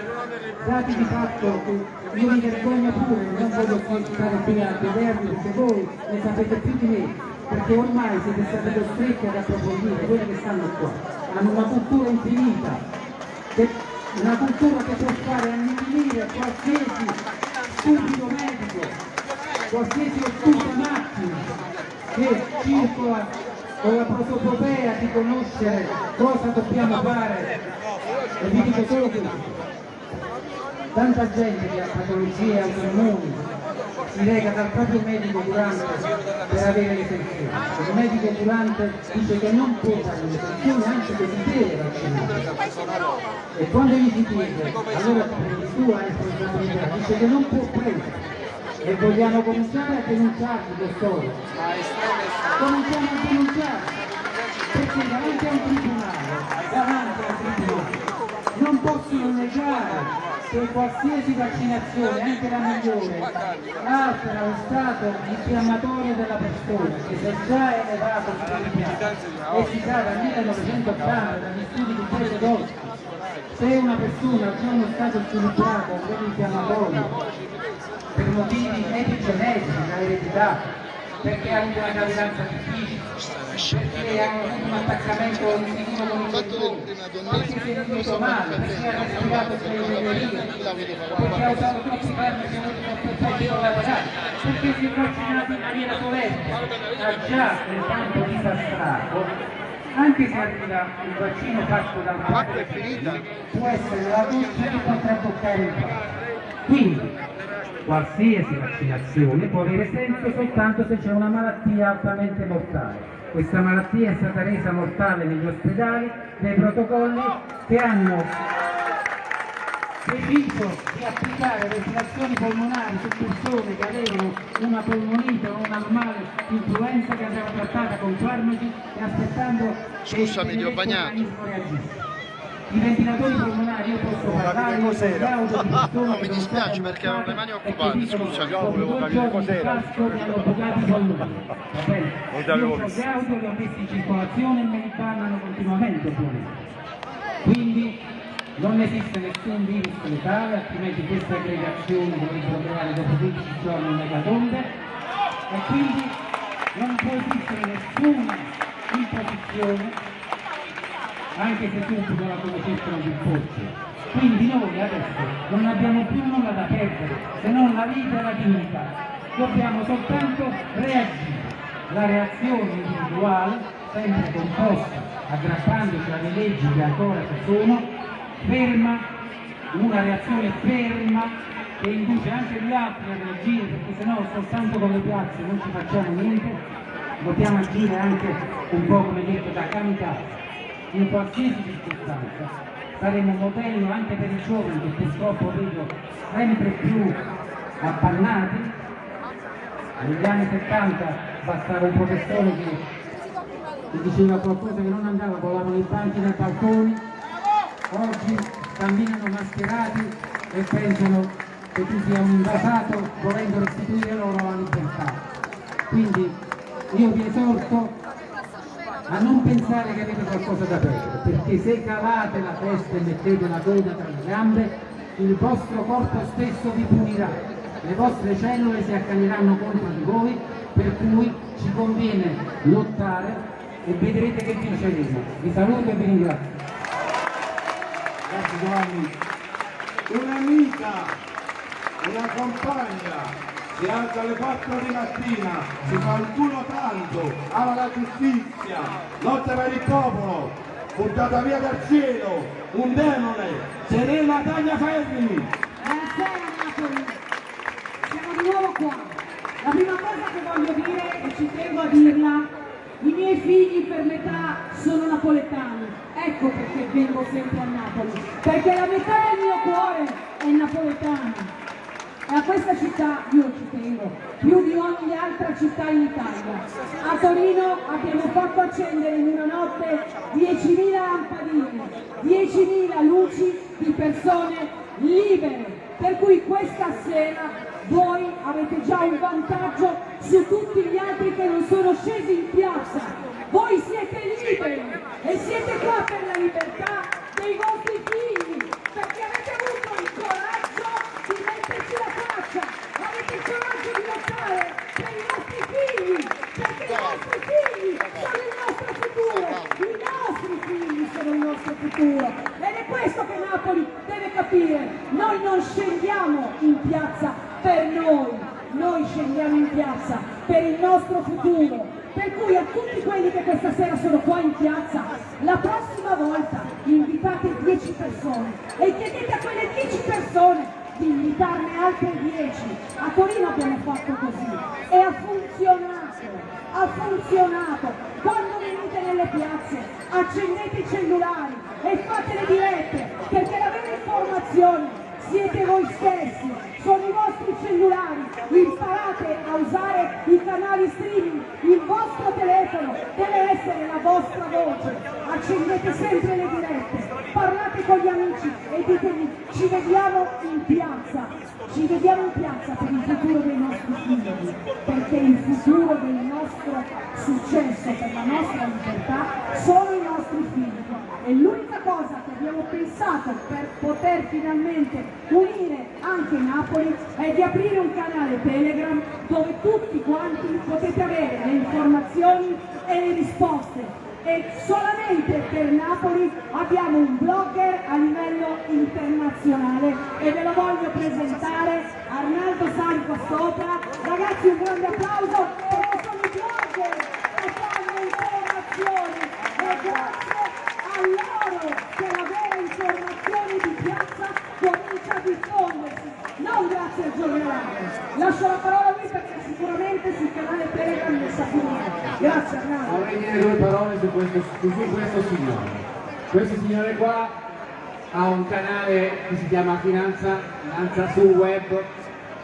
dati di fatto che io mi vergogno pure, non voglio stare qui a vederli perché voi ne sapete più di me, perché ormai siete stati costretti ad approfondire quelli che stanno qua, hanno una cultura infinita, una cultura che può fare annichilire qualsiasi stupido medico, qualsiasi ottusa macchina che circola con la prosopopea di conoscere cosa dobbiamo fare e vi dico solo questo tanta gente che ha patologie autoimmuni si reca dal proprio medico curante per avere l'esenzione. Il medico curante dice che non può fare l'esenzione anche che si deve vaccinare. E quando gli si chiede, allora tu la responsabilità, dice che non può prendere. E vogliamo cominciare a denunciarli, dottore. Cominciamo a denunciarli. Perché davanti a un tribunale, davanti al tribunale, non possono negare che qualsiasi vaccinazione, anche la migliore, altera lo stato infiammatorio della persona, che già è elevato sull'impianto e si sa dal 1980 dagli studi di Pietro Dossi, se una persona ha già uno stato sviluppato a livello infiammatorio per motivi epigenetici, da eredità, perché ha avuto una gravidanza difficile, perché hanno avuto un attaccamento incisivo con il fatto prima donnese non so male, perché ha respirato sulle periferie, perché ha usato tutti i farmaci per lavorare, perché si è vaccinato in maniera corretta, ha già pertanto disastраto, anche se arriva il vaccino fatto è finita. può essere la doccia che potrà toccare il fatto. Quindi, qualsiasi vaccinazione può avere senso soltanto se c'è una malattia altamente mortale. Questa malattia è stata resa mortale negli ospedali dai protocolli che hanno deciso di applicare respirazioni polmonari su persone che avevano una polmonite o una normale influenza che andava trattata con farmaci e aspettando Scusami, ho bagnato. l'organismo reagisca. I ventilatori polmonari io posso parlare, io persone No, mi dispiace non perché avevo le mani occupate. "Dopo due giorni di casco mi hanno bucato i polmoni. Va bene? Io sono gaudio, li ho messi in circolazione e me li parlano continuamente. Quindi non esiste nessun virus letale, altrimenti queste aggregazioni dovrebbero creare dopo 15 giorni un'ecatombe e quindi non può esistere nessuna imposizione anche se tutti la conoscessero più forse. Quindi noi adesso non abbiamo più nulla da perdere, se non la vita e la dignità. Dobbiamo soltanto reagire. La reazione individuale, sempre composta, aggrappandoci alle leggi che ancora ci sono, ferma, una reazione ferma che induce anche gli altri ad reagire, perché sennò soltanto con le piazze non ci facciamo niente, dobbiamo agire anche un po' come detto da kamikaze in qualsiasi circostanza saremo un modello anche per i giovani che purtroppo vedo sempre più appannati. Negli anni 70 bastava un professore che, diceva qualcosa che non andava, volavano i banchi dai balconi, oggi camminano mascherati e pensano che tu sia un invasato volendo restituire loro la libertà. Quindi io vi esorto a non pensare che avete qualcosa da perdere, perché se cavate la testa e mettete la coda tra le gambe, il vostro corpo stesso vi punirà, le vostre cellule si accaneranno contro di voi, per cui ci conviene lottare e vedrete che vinceremo. Vi saluto e vi ringrazio. Grazie Giovanni. Un'amica, una compagna, si alza alle 4 di mattina, si fa il culo tanto, ama la giustizia, lotta per il popolo, buttata via dal cielo, un demone, Serena Tagliaferri. Buonasera Napoli, siamo di nuovo qua. La prima cosa che voglio dire, e ci tengo a dirla, i miei figli per metà sono napoletani, ecco perché vengo sempre a Napoli, perché la metà del mio cuore è napoletano. E a questa città io ci tengo, più di ogni altra città in Italia. A Torino abbiamo fatto accendere in una notte 10.000 lampadine, 10.000 luci di persone libere. Per cui questa sera voi avete già un vantaggio su tutti gli altri che non sono scesi in piazza. Voi siete liberi e siete qua per la libertà dei vostri figli, perché avete avuto il coraggio di metterci la faccia, avete il coraggio di lottare per i nostri figli, perché i nostri figli sono il nostro futuro, i nostri il nostro futuro. Ed è questo che Napoli deve capire, noi non scendiamo in piazza per noi, noi scendiamo in piazza per il nostro futuro. Per cui a tutti quelli che questa sera sono qua in piazza, la prossima volta invitate 10 persone e chiedete a quelle 10 persone di invitarne altre 10. A Torino abbiamo fatto così e ha funzionato, ha funzionato. Quando venite nelle piazze accendete i cellulari e fate le dirette perché la vera informazione siete voi stessi, sono i vostri cellulari, imparate a usare i canali streaming, il vostro telefono deve essere la vostra voce, accendete sempre le dirette, parlate con gli amici e ditevi ci vediamo in piazza, ci vediamo in piazza per il futuro dei nostri figli, perché il futuro del nostro successo, per la nostra libertà, sono i nostri figli. E l'unica cosa che abbiamo pensato per poter finalmente unire anche Napoli è di aprire un canale Telegram dove tutti quanti potete avere le informazioni e le risposte e solamente per Napoli abbiamo un blogger a livello internazionale. E ve lo voglio presentare Arnaldo qua sopra. Ragazzi un grande applauso perché sono i blogger che fanno informazioni. E grazie a loro che la vera informazione di piazza comincia a diffondersi non grazie al giornale. Lascio la parola a lui perché sicuramente sul canale Telegram ne sa più grazie Arnaldo Vorrei dire due parole su questo, su questo signore. Questo signore qua ha un canale che si chiama Finanza, Finanza sul web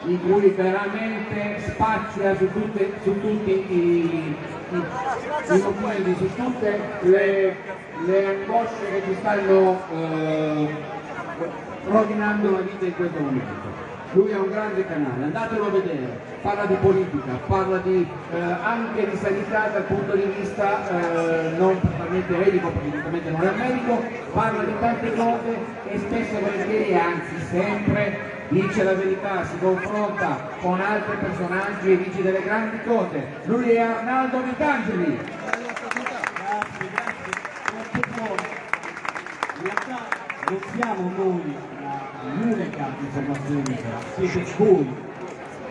in cui veramente spazia su, tutte, su tutti i, i, documenti, su tutte le, le angosce che ci stanno eh, rovinando la vita in questo momento. Lui ha un grande canale, andatelo a vedere, parla di politica, parla di, eh, anche di sanità dal punto di vista eh, non totalmente medico, perché evidentemente non è medico, parla di tante cose e spesso e volentieri, anzi sempre, dice la verità, si confronta con altri personaggi e dice delle grandi cose. Lui è Arnaldo Vitangeli. In realtà non siamo noi l'unica informazione, siete voi.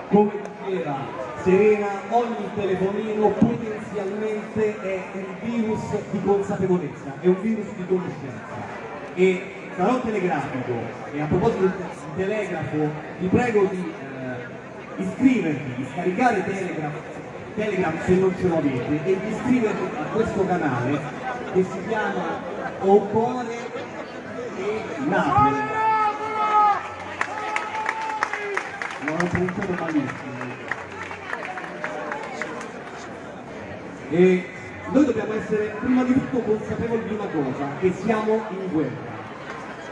Come diceva Serena, ogni telefonino potenzialmente è un virus di consapevolezza, è un virus di conoscenza. E sarò telegrafico, e a proposito di telegrafo, vi prego di eh, iscrivervi, di scaricare Telegram, Telegram se non ce lo avete, e di iscrivervi a questo canale che si chiama Ocore e Napoli. Non ho pronunciato malissimo. E noi dobbiamo essere prima di tutto consapevoli di una cosa, che siamo in guerra.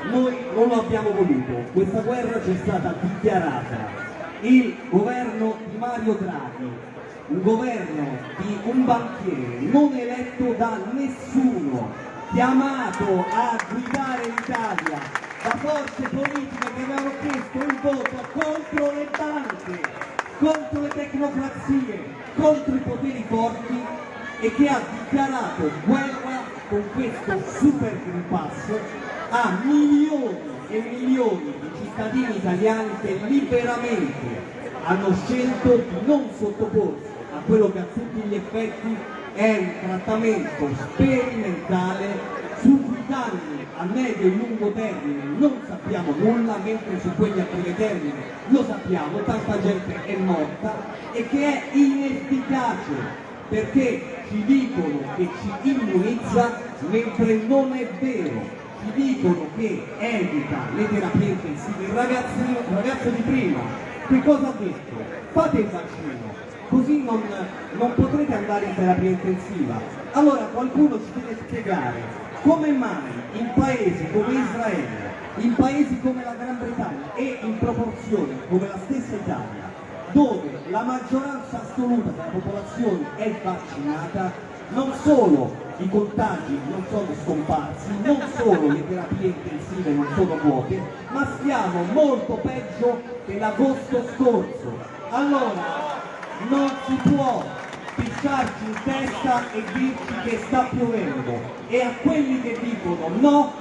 Noi non lo abbiamo voluto, questa guerra ci è stata dichiarata. Il governo di Mario Draghi, un governo di un banchiere non eletto da nessuno, chiamato a guidare l'Italia da forze politiche che avevano chiesto il voto contro le banche, contro le tecnocrazie, contro i poteri forti e che ha dichiarato guerra con questo super Green Pass a milioni e milioni di cittadini italiani che liberamente hanno scelto di non sottoporsi a quello che a tutti gli effetti è un trattamento sperimentale su cui danni a medio e lungo termine non sappiamo nulla, mentre su quelli a breve termine lo sappiamo, tanta gente è morta e che è inefficace perché ci dicono che ci immunizza mentre non è vero ci dicono che evita le terapie intensive. Il ragazzino, il ragazzo di prima, che cosa ha detto? Fate il vaccino, così non, non potrete andare in terapia intensiva. Allora qualcuno ci deve spiegare come mai in paesi come Israele, in paesi come la Gran Bretagna e in proporzione come la stessa Italia, dove la maggioranza assoluta della popolazione è vaccinata, non solo i contagi non sono scomparsi, non solo le terapie intensive non sono vuote, ma stiamo molto peggio dell'agosto scorso. Allora non si può pisciarci in testa e dirci che sta piovendo e a quelli che dicono no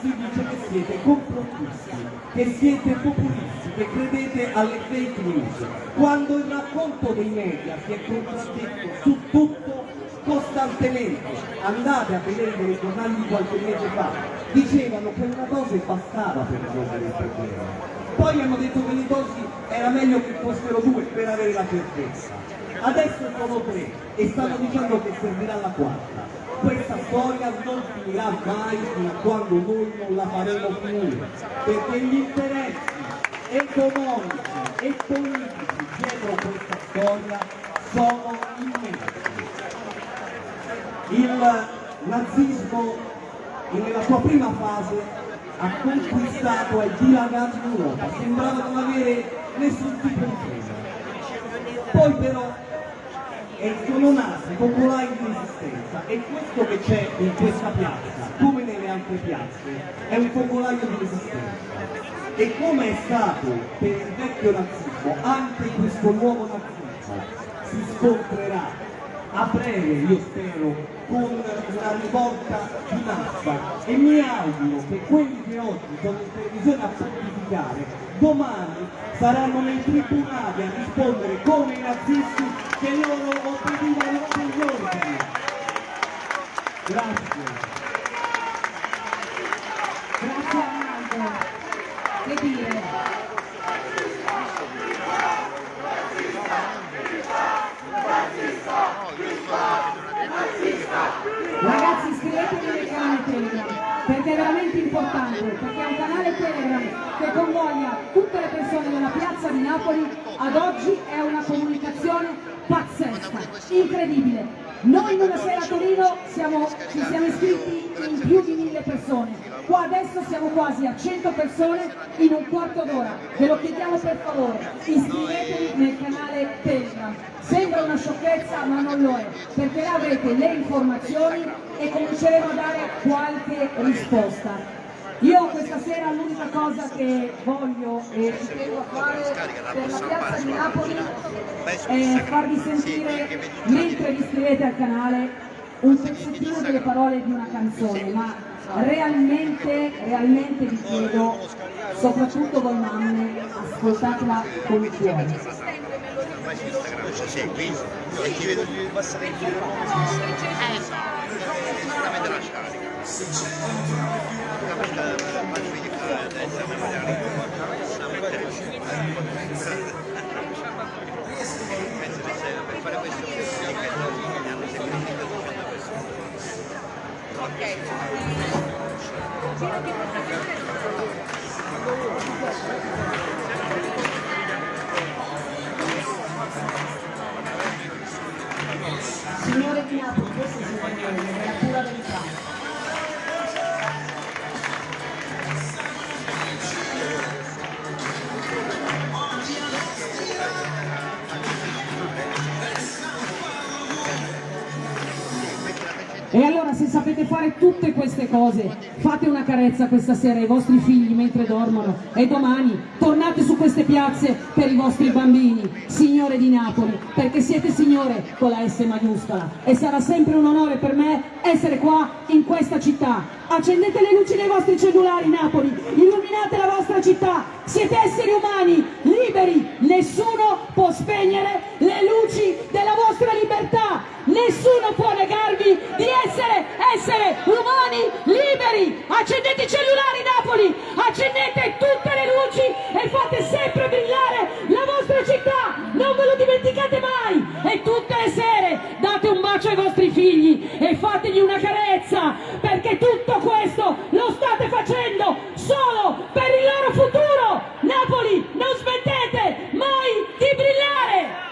si dice che siete complottisti, che siete populisti, che credete alle fake news, quando il racconto dei media si è contraddetto su tutto costantemente, andate a vedere i giornali di qualche mese fa, dicevano che una dose bastava per risolvere il problema. Poi hanno detto che le dosi era meglio che fossero due per avere la certezza. Adesso sono tre e stanno dicendo che servirà la quarta. Questa storia non finirà mai fino a quando noi non la faremo finire, perché gli interessi economici e politici dietro questa storia sono immensi il nazismo nella sua prima fase ha conquistato e dilagato in Europa, sembrava non avere nessun tipo di presa. Poi però sono nati popolari di resistenza e questo che c'è in questa piazza, come nelle altre piazze, è un popolaio di resistenza. E come è stato per il vecchio nazismo, anche questo nuovo nazismo si scontrerà a breve, io spero, con una rivolta di massa e mi auguro che quelli che oggi sono in televisione a pontificare domani saranno nei tribunali a rispondere come i nazisti che loro obbedivano degli ordini. Grazie. Grazie Arnaldo. Che dire? Ragazzi iscrivetevi nel canale Telegram perché è veramente importante, perché è un canale Telegram che convoglia tutte le persone della piazza di Napoli, ad oggi è una comunicazione pazzesca, incredibile. Noi in una sera a Torino siamo, ci siamo iscritti in più di mille persone, qua adesso siamo quasi a 100 persone in un quarto d'ora, ve lo chiediamo per favore, iscrivetevi nel canale Telegram. Sembra una sciocchezza ma non lo è, perché là avrete le informazioni e cominceremo a dare qualche risposta. Io questa sera l'unica cosa che voglio e ci tengo a fare per la piazza di Napoli è farvi sentire, mentre vi iscrivete al canale, un pezzettino delle parole di una canzone, ma realmente, realmente vi chiedo, soprattutto voi mamme, ascoltatela con cuore. Segui e ti vedo passare in giro eh sicuramente la scarica penso che per fare questo hanno seguito 1200 persone Signore di se sapete fare tutte queste cose, fate una carezza questa sera ai vostri figli mentre dormono e domani tornate su queste piazze per i vostri bambini, signore di Napoli, perché siete signore con la S maiuscola. E sarà sempre un onore per me essere qua in questa città. Accendete le luci dei vostri cellulari Napoli, illuminate la vostra città, siete esseri umani, liberi, nessuno può spegnere le luci della vostra libertà, nessuno può negarvi di essere esseri umani liberi. Accendete i cellulari Napoli, accendete tutte le luci e fate sempre brillare la vostra città, non ve lo dimenticate mai. E tutte le sere date un bacio ai vostri figli e fategli una carezza, perché tutto questo lo state facendo solo per il loro futuro. Napoli, non smettete mai di brillare.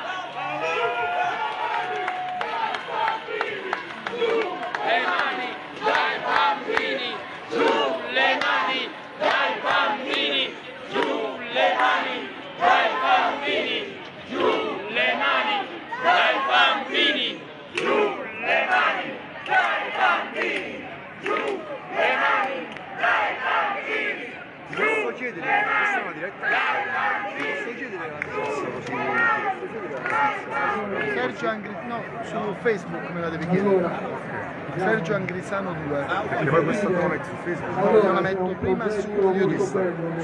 le mani dai bambini, giù le mani dai bambini, giù le mani dai bambini, giù le mani dai bambini, giù le mani dai bambini, giù le mani dai bambini. Una diretta? Posso chiedere la Sergio Angri... no, su Facebook me la devi chiedere. Sergio Angrisano 2. Perché poi questo lo metti su Facebook? Allora, la metto prima su YouTube. Su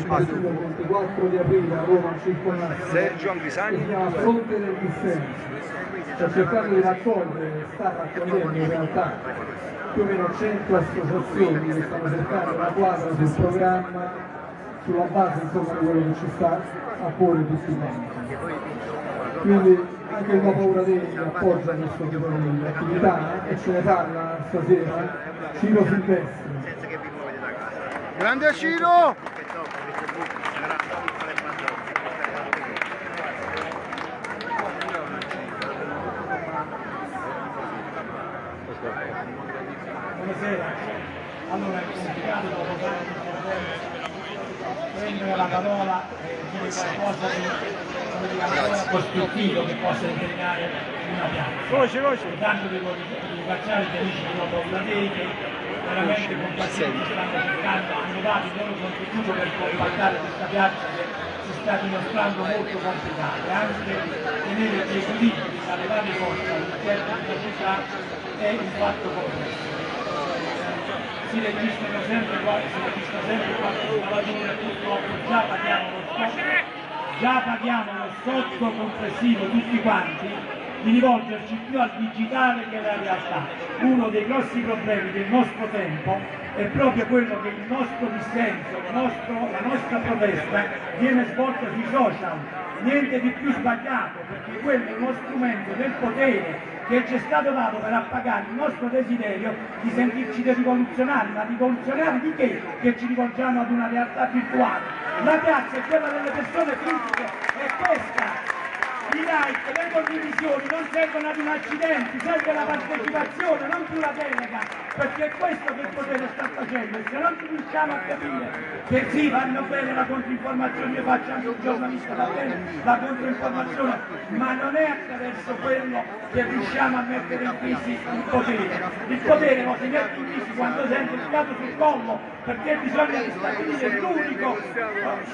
YouTube. 24 di aprile a Roma circolare. Sergio Angrisani chiama Fronte del dissenso. Sto cercando di raccogliere, sta raccogliendo in realtà più o meno 100 associazioni che stanno cercando una quadra sul programma sulla base insomma di quello che ci sta a porre tutti quanti. Quindi anche il paura dei appoggia questo tipo di attività e ce ne parla stasera Ciro Silvestri. Grande Ciro! Buonasera. Allora è complicato dopo tanti prendere la parola e dire qualcosa di costruttivo che possa determinare una piazza. Voce, voce. Tanto devo ringraziare gli amici di Nuovo Platete, veramente compatibili stanno cercando, hanno dato il loro contributo per compattare questa piazza che si sta dimostrando molto complicata, anche tenere gli equilibri tra le varie forze all'interno della città è un fatto complesso. Si registrano sempre qualche, si registra sempre qualche lavoratore, purtroppo già paghiamo lo scotto, già paghiamo lo scotto complessivo tutti quanti di rivolgerci più al digitale che alla realtà. Uno dei grossi problemi del nostro tempo è proprio quello che il nostro dissenso, il nostro- la nostra protesta viene svolta sui social. Niente di più sbagliato, perché quello è uno strumento del potere che ci è stato dato per appagare il nostro desiderio di sentirci dei rivoluzionari, ma rivoluzionari di che? Che ci rivolgiamo ad una realtà virtuale. La piazza è quella delle persone fisiche, è questa. I like, le condivisioni non servono ad un accidente, serve la partecipazione, non più la delega, perché è questo che il potere sta facendo e se non riusciamo a capire che sì, vanno bene la controinformazione, io faccio anche un giornalista, va bene la controinformazione, ma non è attraverso quello che riusciamo a mettere in crisi il potere. Il potere lo si mette in crisi quando sente il fiato sul collo, perché bisogna stabilire l'unico,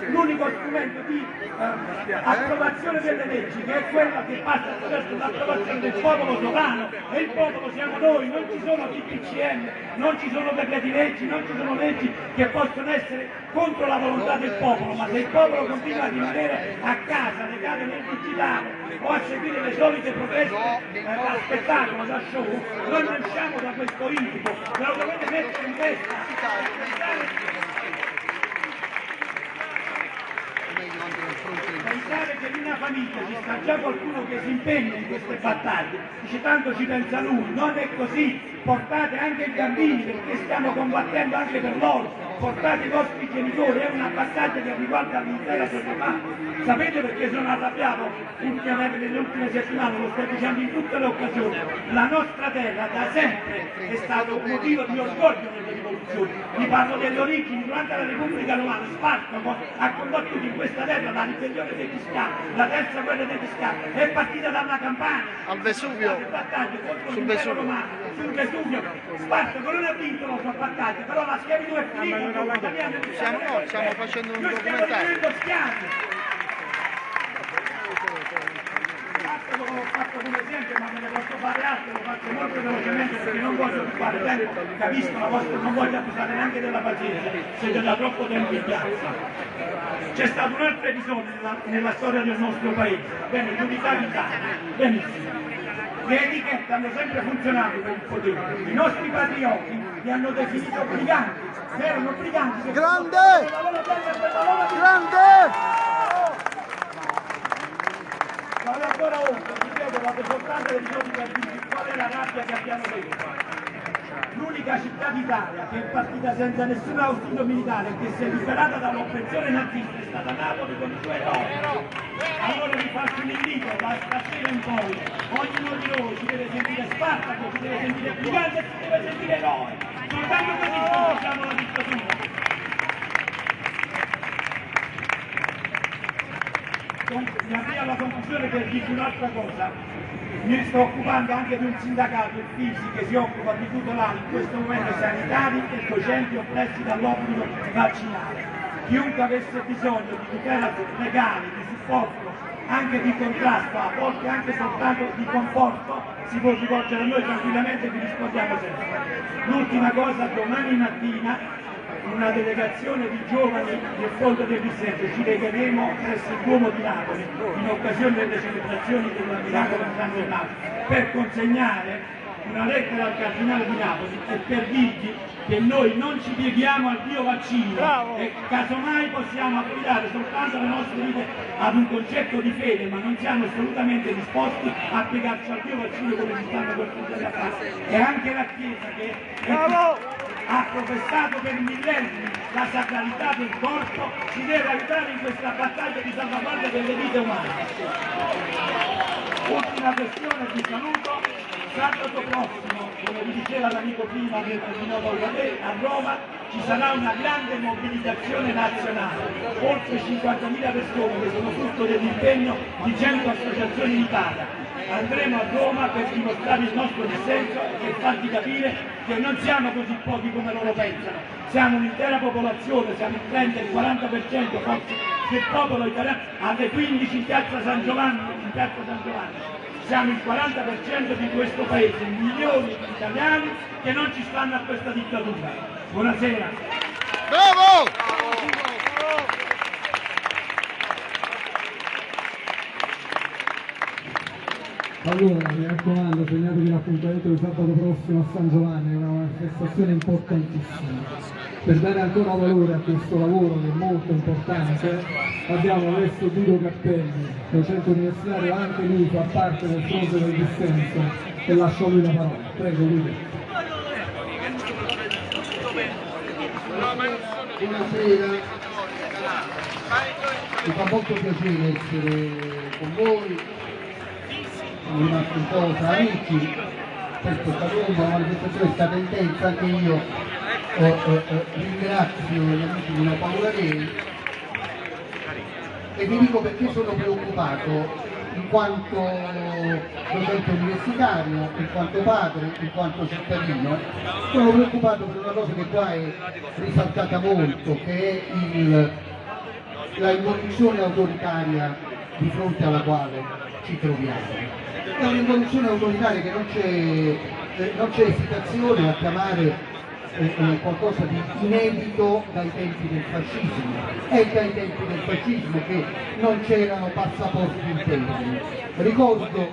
l'unico strumento di eh, approvazione delle leggi, che è quella che passa attraverso l'approvazione del popolo sovrano, e il popolo siamo noi, non ci sono DPCM, non ci sono decreti leggi, non ci sono leggi che possono essere contro la volontà del popolo, ma se il popolo continua a rimanere a casa, legato nel digitale, o a seguire le solite proteste eh, da spettacolo, da show, noi non usciamo da questo incubo, ve lo dovete mettere in testa. Thank you. Pensare che in una famiglia ci sta già qualcuno che si impegna in queste battaglie, dice tanto ci pensa lui, non è così, portate anche i bambini perché stiamo combattendo anche per loro, portate i vostri genitori, è una battaglia che riguarda l'intera società. Sapete perché sono arrabbiato? Ultimamente nelle ultime settimane, lo sto dicendo in tutte le occasioni, la nostra terra da sempre è stato un motivo di orgoglio nelle rivoluzioni. Vi parlo delle origini, durante la Repubblica Romana Spartaco ha condotto in questa terra la ribellione degli scavi, la terza guerra degli scavi, è partita dalla Campania. Al Vesuvio. Sul Vesuvio. romano, sul Vesuvio. Spartaco non ha vinto la sua battaglia, però la schiavitù è finita. Siamo, no, stiamo facendo un Noi stiamo documentario. Basta, l'ho fatto come esempio, ma me ne posso fare altro, lo faccio molto velocemente perché non voglio occupare tempo, capisco la vostra, non voglio abusare neanche della pazienza, siete da troppo tempo in piazza. C'è stato un altro episodio nella, nella storia del nostro paese, bene, l'unità d'Italia, benissimo. Le etichette hanno sempre funzionato per il potere, i nostri patrioti li hanno definito briganti, erano briganti che Grande! Vado ancora oltre, ripeto, vado soltanto per giorni per dirvi qual è la rabbia che abbiamo dentro. L'unica città d'Italia che è partita senza nessun ausilio militare e che si è liberata dall'oppressione nazista è stata Napoli con i suoi eroi. Allora vi faccio un invito, da stasera in poi, ognuno di noi ci deve sentire Spartaco, ci deve sentire Brigante e ci deve sentire eroe. Soltanto così sconfiggiamo la dittatura. Mi avvio alla conclusione per dirvi un'altra cosa. Mi sto occupando anche di un sindacato, il FISI, che si occupa di tutelare in questo momento sanitari e docenti oppressi dall'obbligo vaccinale. Chiunque avesse bisogno di tutela legale, di supporto, anche di contrasto, a volte anche soltanto di conforto, si può rivolgere a noi tranquillamente e vi rispondiamo sempre. L'ultima cosa, domani mattina una delegazione di giovani del Fondo del Dissenso ci legheremo presso il Duomo di Napoli in occasione delle celebrazioni del miracolo di San Donato per consegnare una lettera al Cardinale di Napoli e per dirgli che noi non ci pieghiamo al Dio vaccino e casomai possiamo affidare soltanto le nostre vite ad un concetto di fede, ma non siamo assolutamente disposti a piegarci al Dio vaccino come ci stanno costringendo a fare. E anche la Chiesa che è ha professato per millenni la sacralità del corpo, ci deve aiutare in questa battaglia di salvaguardia delle vite umane. Ultima questione, vi saluto. Sabato prossimo, come vi diceva l'amico prima del Termino a Roma, ci sarà una grande mobilitazione nazionale, oltre 50.000 persone che sono frutto dell'impegno di 100 associazioni in Italia. Andremo a Roma per dimostrare il nostro dissenso e farvi capire che non siamo così pochi come loro pensano, siamo un'intera popolazione, siamo il 30, il 40% forse del popolo italiano alle 15 in piazza San Giovanni, in piazza San Giovanni. Siamo il 40% di questo paese, milioni di italiani che non ci stanno a questa dittatura. Buonasera. Bravo! Allora, mi raccomando, segnatevi l'appuntamento di sabato prossimo a San Giovanni, è una manifestazione importantissima. Per dare ancora valore a questo lavoro che è molto importante, abbiamo adesso Guido Cappelli, docente universitario, anche lui fa parte del fronte del dissenso e lascio lui la parola. Prego Guido. Buonasera, mi fa molto piacere essere con voi, siamo rimasti un po' amici, certo è stata una manifestazione è stata intensa, anche io eh, eh, ringrazio gli amici di una paura Dei e vi dico perché sono preoccupato in quanto docente universitario, in quanto padre, in quanto cittadino, sono preoccupato per una cosa che qua è risaltata molto, che è il, la involuzione autoritaria di fronte alla quale ci troviamo. È un'involuzione autoritaria che non c'è, eh, esitazione a chiamare eh, eh, qualcosa di inedito dai tempi del fascismo. È dai tempi del fascismo che non c'erano passaporti interni. Ricordo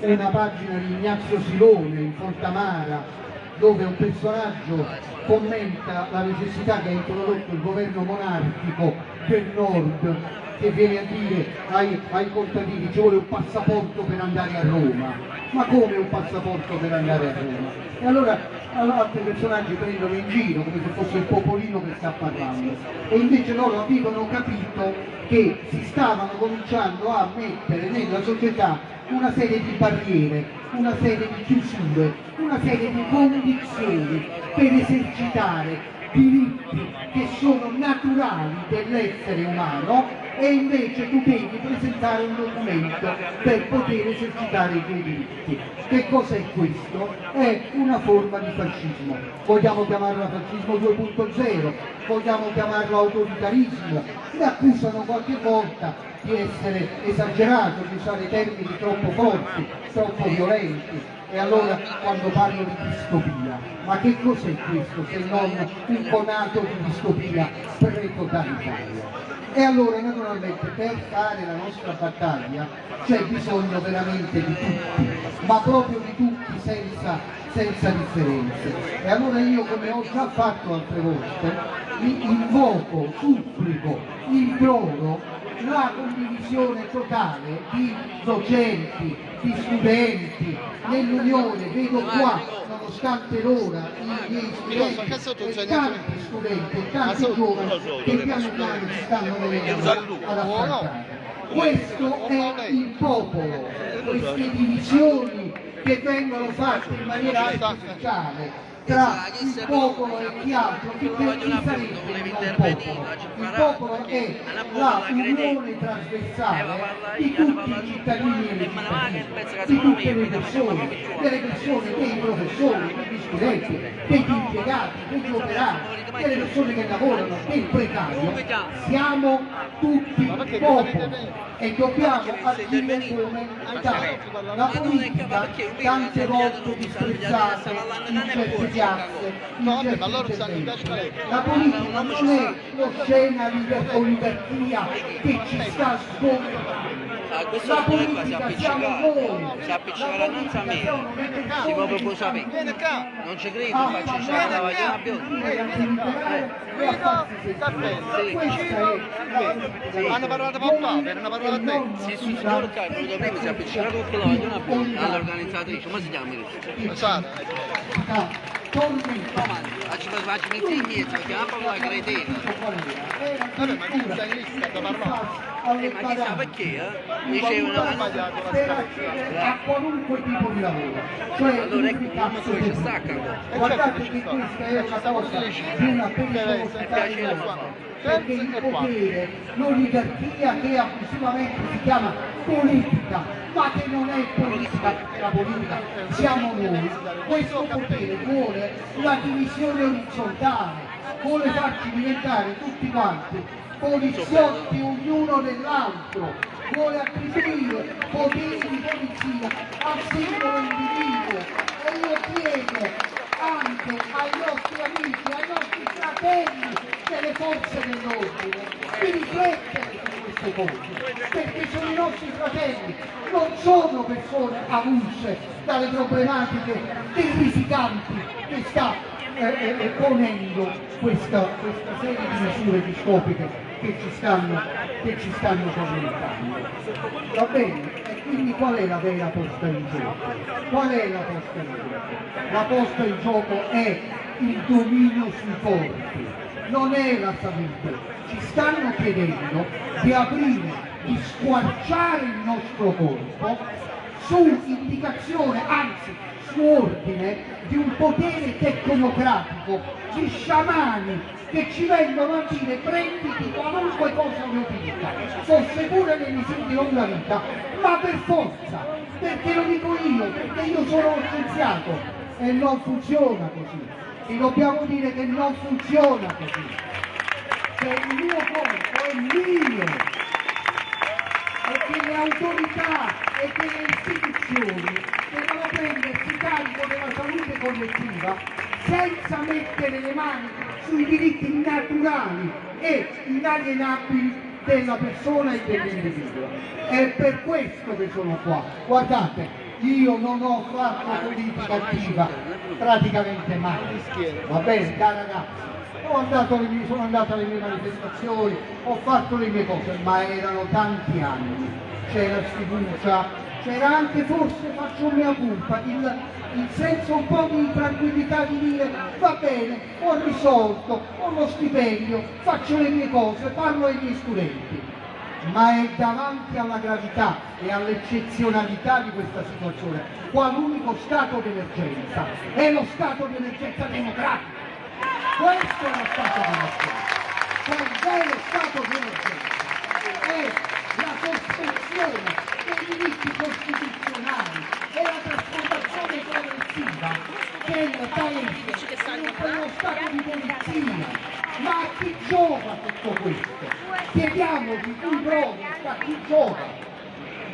una pagina di Ignazio Silone in Fontamara dove un personaggio commenta la necessità che ha introdotto il governo monarchico del nord che viene a dire ai, ai contadini ci vuole un passaporto per andare a Roma. Ma come un passaporto per andare a Roma? E allora altri personaggi prendono in giro come se fosse il popolino che sta parlando. E invece loro avevano capito che si stavano cominciando a mettere nella società una serie di barriere, una serie di chiusure, una serie di condizioni per esercitare diritti che sono naturali dell'essere umano e invece tu devi presentare un documento per poter esercitare i tuoi diritti. Che cos'è questo? È una forma di fascismo. Vogliamo chiamarla fascismo 2.0, vogliamo chiamarlo autoritarismo, mi accusano qualche volta di essere esagerato, di usare termini troppo forti, troppo violenti. E allora quando parlo di distopia, ma che cos'è questo se non un conato di distopia pre-totalitaria? E allora naturalmente per fare la nostra battaglia c'è bisogno veramente di tutti, ma proprio di tutti senza, senza differenze. E allora io come ho già fatto altre volte, mi invoco, supplico, imploro la condivisione totale di docenti, di studenti nell'Unione, vedo qua, nonostante l'ora, i miei studenti e tanti studenti e tanti giovani che piano piano ci stanno venendo ad affrontare. Questo è il popolo, queste divisioni che vengono fatte in maniera artificiale tra il popolo e chi altro, che sarebbe il popolo? Il popolo è la unione trasversale di tutti i cittadini e le cittadine, di tutte le persone, delle persone, dei professori, degli studenti, degli impiegati, degli operai, delle persone che lavorano, del precario, siamo tutti popolo e dobbiamo agire come tale. La politica tante volte disprezzata in certe piazze, in certi interventi. La politica non è l'oscena oligarchia che ci sta sconfiggendo. La politica siamo noi. Si appiccica la nanza a me, si può proprio sapere. Non ci credo, faccio c'è la vagliona bionda. Hanno parlato papà, per una parola a te. Sì, sì, signor Cai, venuto prima, si è appiccicato con la vagliona bionda all'organizzatrice, come si chiama? Sara. Tormenta. Facci facci metti indietro, perché non parlo la cretina. Vabbè, ma tu sei lista da parlare. Eh, ma chissà perché, eh? Dicevano che non... per accedere a qualunque tipo di lavoro. Cioè Allora ecco, l'unificazione mamma tua ci stacca. Guardate che questa è una cosa di una pericolosità enorme perché il potere, l'oligarchia che abusivamente si chiama politica, ma che non è politica, perché la politica siamo noi, questo potere vuole la divisione orizzontale, vuole farci diventare tutti quanti poliziotti ognuno dell'altro, vuole attribuire poteri di polizia al singolo individuo. E io chiedo anche ai nostri amici, ai nostri fratelli delle forze dell'ordine di riflettere su queste cose, perché sono i nostri fratelli, non sono persone avulse dalle problematiche terrificanti che sta eh, eh, ponendo questa, questa serie di misure discopiche che ci stanno, che ci stanno. Va bene? E quindi qual è la vera posta in gioco? Qual è la posta in gioco? La posta in gioco è il dominio sui corpi, non è la salute. Ci stanno chiedendo di aprire, di squarciare il nostro corpo su indicazione, anzi su ordine di un potere tecnocratico, di sciamani che ci vengono a dire prenditi qualunque cosa ti dica, fosse pure nei misuri di lunga vita, ma per forza, perché lo dico io, perché io sono uno scienziato e non funziona così. E dobbiamo dire che non funziona così. Che il mio corpo è mio e che le autorità e che le istituzioni devono prendersi carico della salute collettiva senza mettere le mani sui diritti naturali e inalienabili della persona e dell'individuo. È per questo che sono qua. Guardate, io non ho fatto politica attiva praticamente mai. Va bene, cara ragazzi? Mie- sono andato alle mie manifestazioni, ho fatto le mie cose, ma erano tanti anni, c'era sfiducia, c'era anche forse, faccio mia colpa, il, il senso un po' di tranquillità di dire va bene, ho risolto, ho lo stipendio, faccio le mie cose, parlo ai miei studenti. Ma è davanti alla gravità e all'eccezionalità di questa situazione, qualunque stato d'emergenza, è lo stato di emergenza democratico. Questo è lo stato di emergenza. Cos'è lo stato di emergenza? È la sospensione dei diritti costituzionali e la trasformazione progressiva del paese in quello stato di polizia. Ma a chi giova tutto questo? Chiediamoci cui prova, a chi giova?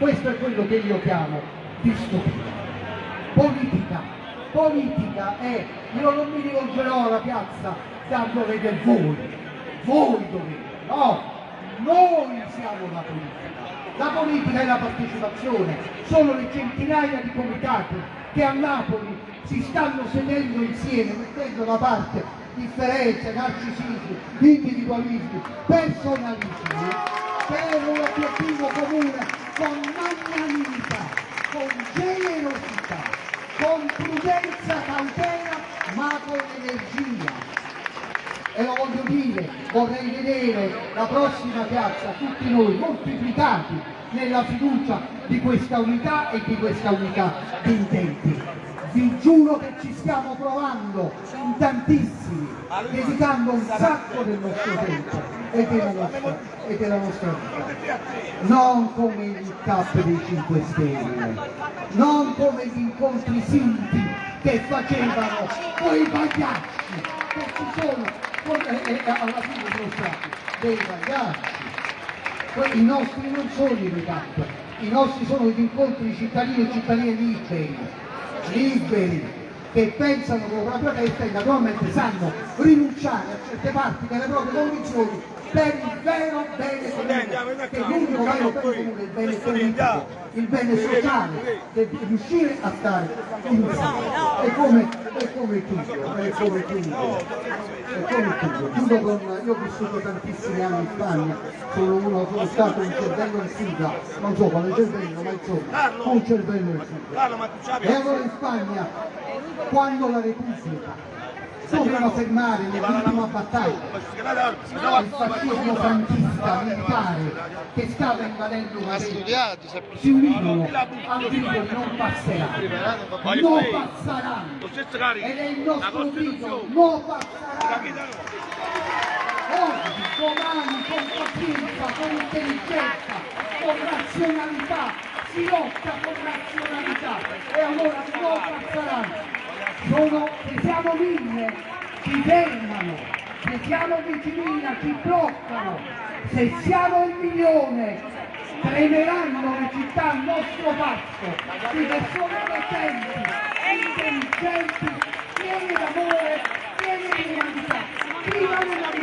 Questo è quello che io chiamo distopia. Politica, politica è, io non mi rivolgerò alla piazza da dovete voi, voi dovete, no, noi siamo la politica. La politica è la partecipazione, sono le centinaia di comitati che a Napoli si stanno sedendo insieme, mettendo da parte differenze, narcisismi, individualismi, personalismi, per un obiettivo comune con magnanimità, con generosità, con prudenza, cautela, ma con energia. E lo voglio dire, vorrei vedere la prossima piazza, tutti noi moltiplicati nella fiducia di questa unità e di questa unità di intenti. Vi giuro che ci stiamo provando in tantissimi, dedicando un sacco del nostro tempo e della nostra, e della nostra vita. Non come il cap dei 5 Stelle, non come gli incontri sinti che facevano quei pagliacci, che ci sono, e, alla fine sono stati dei pagliacci. I nostri non sono i recap, i nostri sono gli incontri di cittadini e cittadine liberi, liberi, che pensano con la propria testa e naturalmente sanno rinunciare a certe parti delle proprie condizioni per il vero bene comune, che l'unico vero bene comune è il bene politico, il bene sociale, che riuscire a stare insieme. E come è come chiuso, è come chiuso, è come. Chiudo con, io ho vissuto tantissimi anni in Spagna, sono, uno, sono stato un cervello in fuga, non so quale cervello, ma insomma, un cervello in fuga. E allora in Spagna, quando la Repubblica dovevano fermare nell'ultima battaglia. Il fascismo franchista militare che stava invadendo una studiati, si unirono al grido non passeranno non passeranno ed è il nostro grido non passeranno oggi, domani, con pazienza, con intelligenza, con razionalità, si lotta con razionalità. E allora non passeranno sono, se siamo mille ci fermano, se siamo 10.000 ci bloccano, se siamo un milione tremeranno le città al nostro passo, di persone innocenti, intelligenti, piene d'amore, piene di umanità. Viva l'umanità!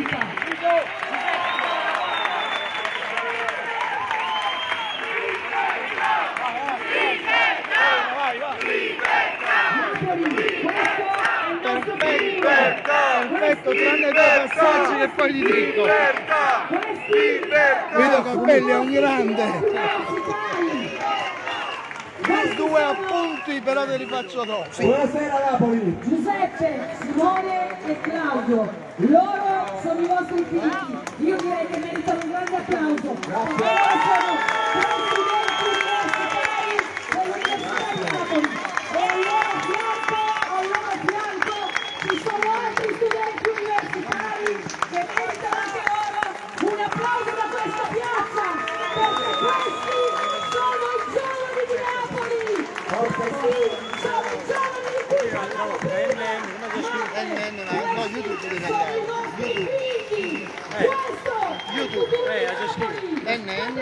Perfetto, tranne due passaggi che poi gli dico. Guido Cappelli è un grande. Due appunti però te li faccio dopo. Buonasera Napoli. Giuseppe, Simone e Claudio, loro sono i vostri figli. Io direi che meritano un grande applauso. Loro sono presidenti universitari dell'Università di Napoli. E al loro fianco, al loro fianco ci sono altri studenti universitari che meritano anche loro un applauso da questa piazza, perché questi sono i giovani di Napoli! Sì, sono i giovani di cui parliamo prima! Ma No, YouTube devi sono i nostri figli! Questo Napoli! NN.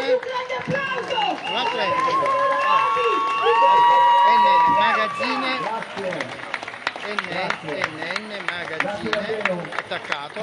Un altro Magazzine. NN Magazzine attaccato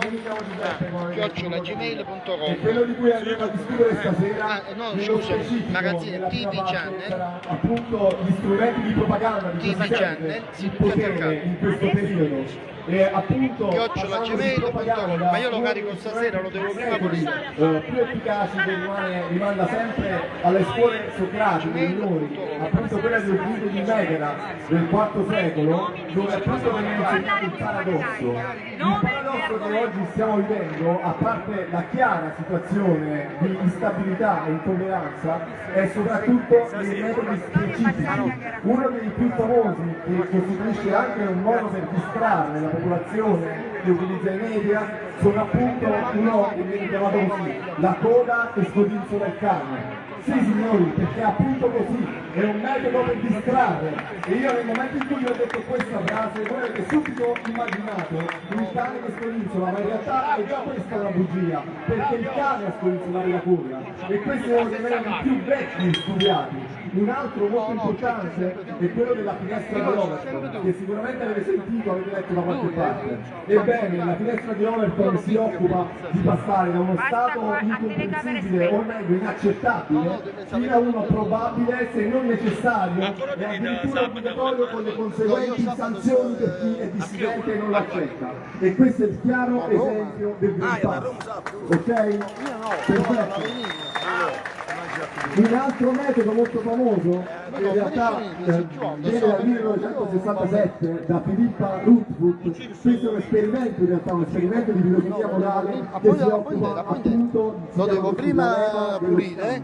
chiocciolagmail.com Quello di cui andremo a discutere stasera Ah, no, scusa, magazzine TV Channel. appunto gli strumenti di propaganda di TV Channel, il tutto attaccato. in questo periodo e appunto chiocciolagmail.com ma io lo carico stasera, lo devo prima pulire. eh, più efficaci che rimane, rimanda sempre alle scuole socratiche minori, appunto quella del rito di Megara del IV secolo, dove appunto viene insegnato il paradosso. Il paradosso che oggi stiamo vivendo, a parte la chiara situazione di instabilità e intolleranza, è soprattutto nei metodi specifici. Uno dei più famosi, che costituisce anche un modo per distrarre la popolazione che utilizza i media, sono appunto uno che viene chiamato così, la coda e scodinzo del cane. Sì signori, perché appunto così, è un metodo per distrarre. E io nel momento in cui ho detto questa frase, voi avete subito immaginato il cane che scodinzola, ma in realtà è già questa una bugia, perché il cane a scodinzolare la coda. E questo è uno dei più vecchi studiati. Un altro molto importante è quello della finestra di Overton, che sicuramente avete sentito, avete letto da qualche parte. Ebbene, la finestra di Overton si occupa di passare da uno stato incomprensibile, o meglio inaccettabile, fino a uno probabile, se non necessario, e addirittura obbligatorio con le conseguenti sanzioni per chi è dissidente e non l'accetta. E questo è il chiaro esempio del Green Pass. Ok? Perfetto. Un altro metodo molto famoso, che in realtà eh, viene dal 1967 da Filippa Rootfoot, questo è un esperimento in realtà, un esperimento di filosofia morale che si occupa appunto Lo devo prima pulire,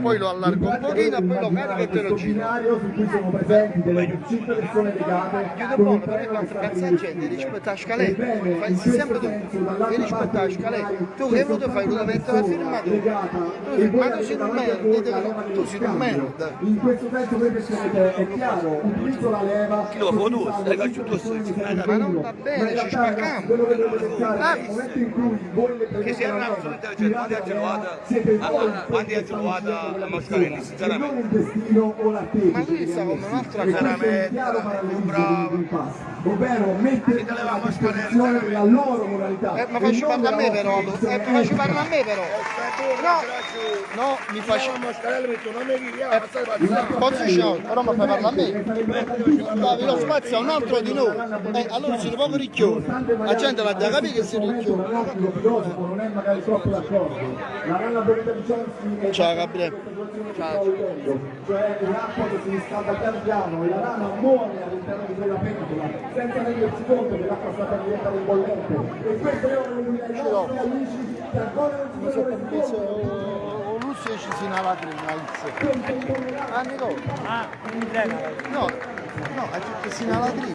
poi lo allargo un pochino e poi lo carico e te lo giro. su cui sono presenti delle 5 persone legate con un però treno che rispetto a scaletta, fai sempre tu, rispetto a scaletta, tu che vuoi fare? Soltanto una una mettere la persona firma tu, e avete sei un davanti a merda, voi te- la leva tu dello sei un scambio. merda. In questo senso voi pensate, è chiaro, utilizzo la leva Chi lo fa così tu? Stai facendo tu, stai Ma non va bene, ci spacchiamo. nel momento in cui voi le Che prendete la una persona intelligente, quella la persona, Mussolini, e sinceramente. Ma lui sta ha come un'altra questo è un veramente, chiaro veramente parallelismo bravo. di ovvero mettere a disposizione la loro moralità. Eh, ma faccio non parlare a me però, eh, posizione faccio parlare a me però. No, no, mi faccio... Eh, Posizione, però mi fai parlare a me. Davi lo spazio a un altro di noi. Eh, allora siete poco ricchioni. La gente la deve capire che si ricchioni. non è magari troppo d'accordo. La rana Benita Vicenzi è Ciao Gabriele. Ciao. Cioè l'acqua che si riscalda piano piano e la rana muore all'interno di quella pentola senza rendersi conto che l'acqua sta per diventare bollente. E questo ai nostri amici che ancora non si Mi sono ci si una lacrima. Ah, Nicola. Ah, No, no, ha detto che si una lacrima.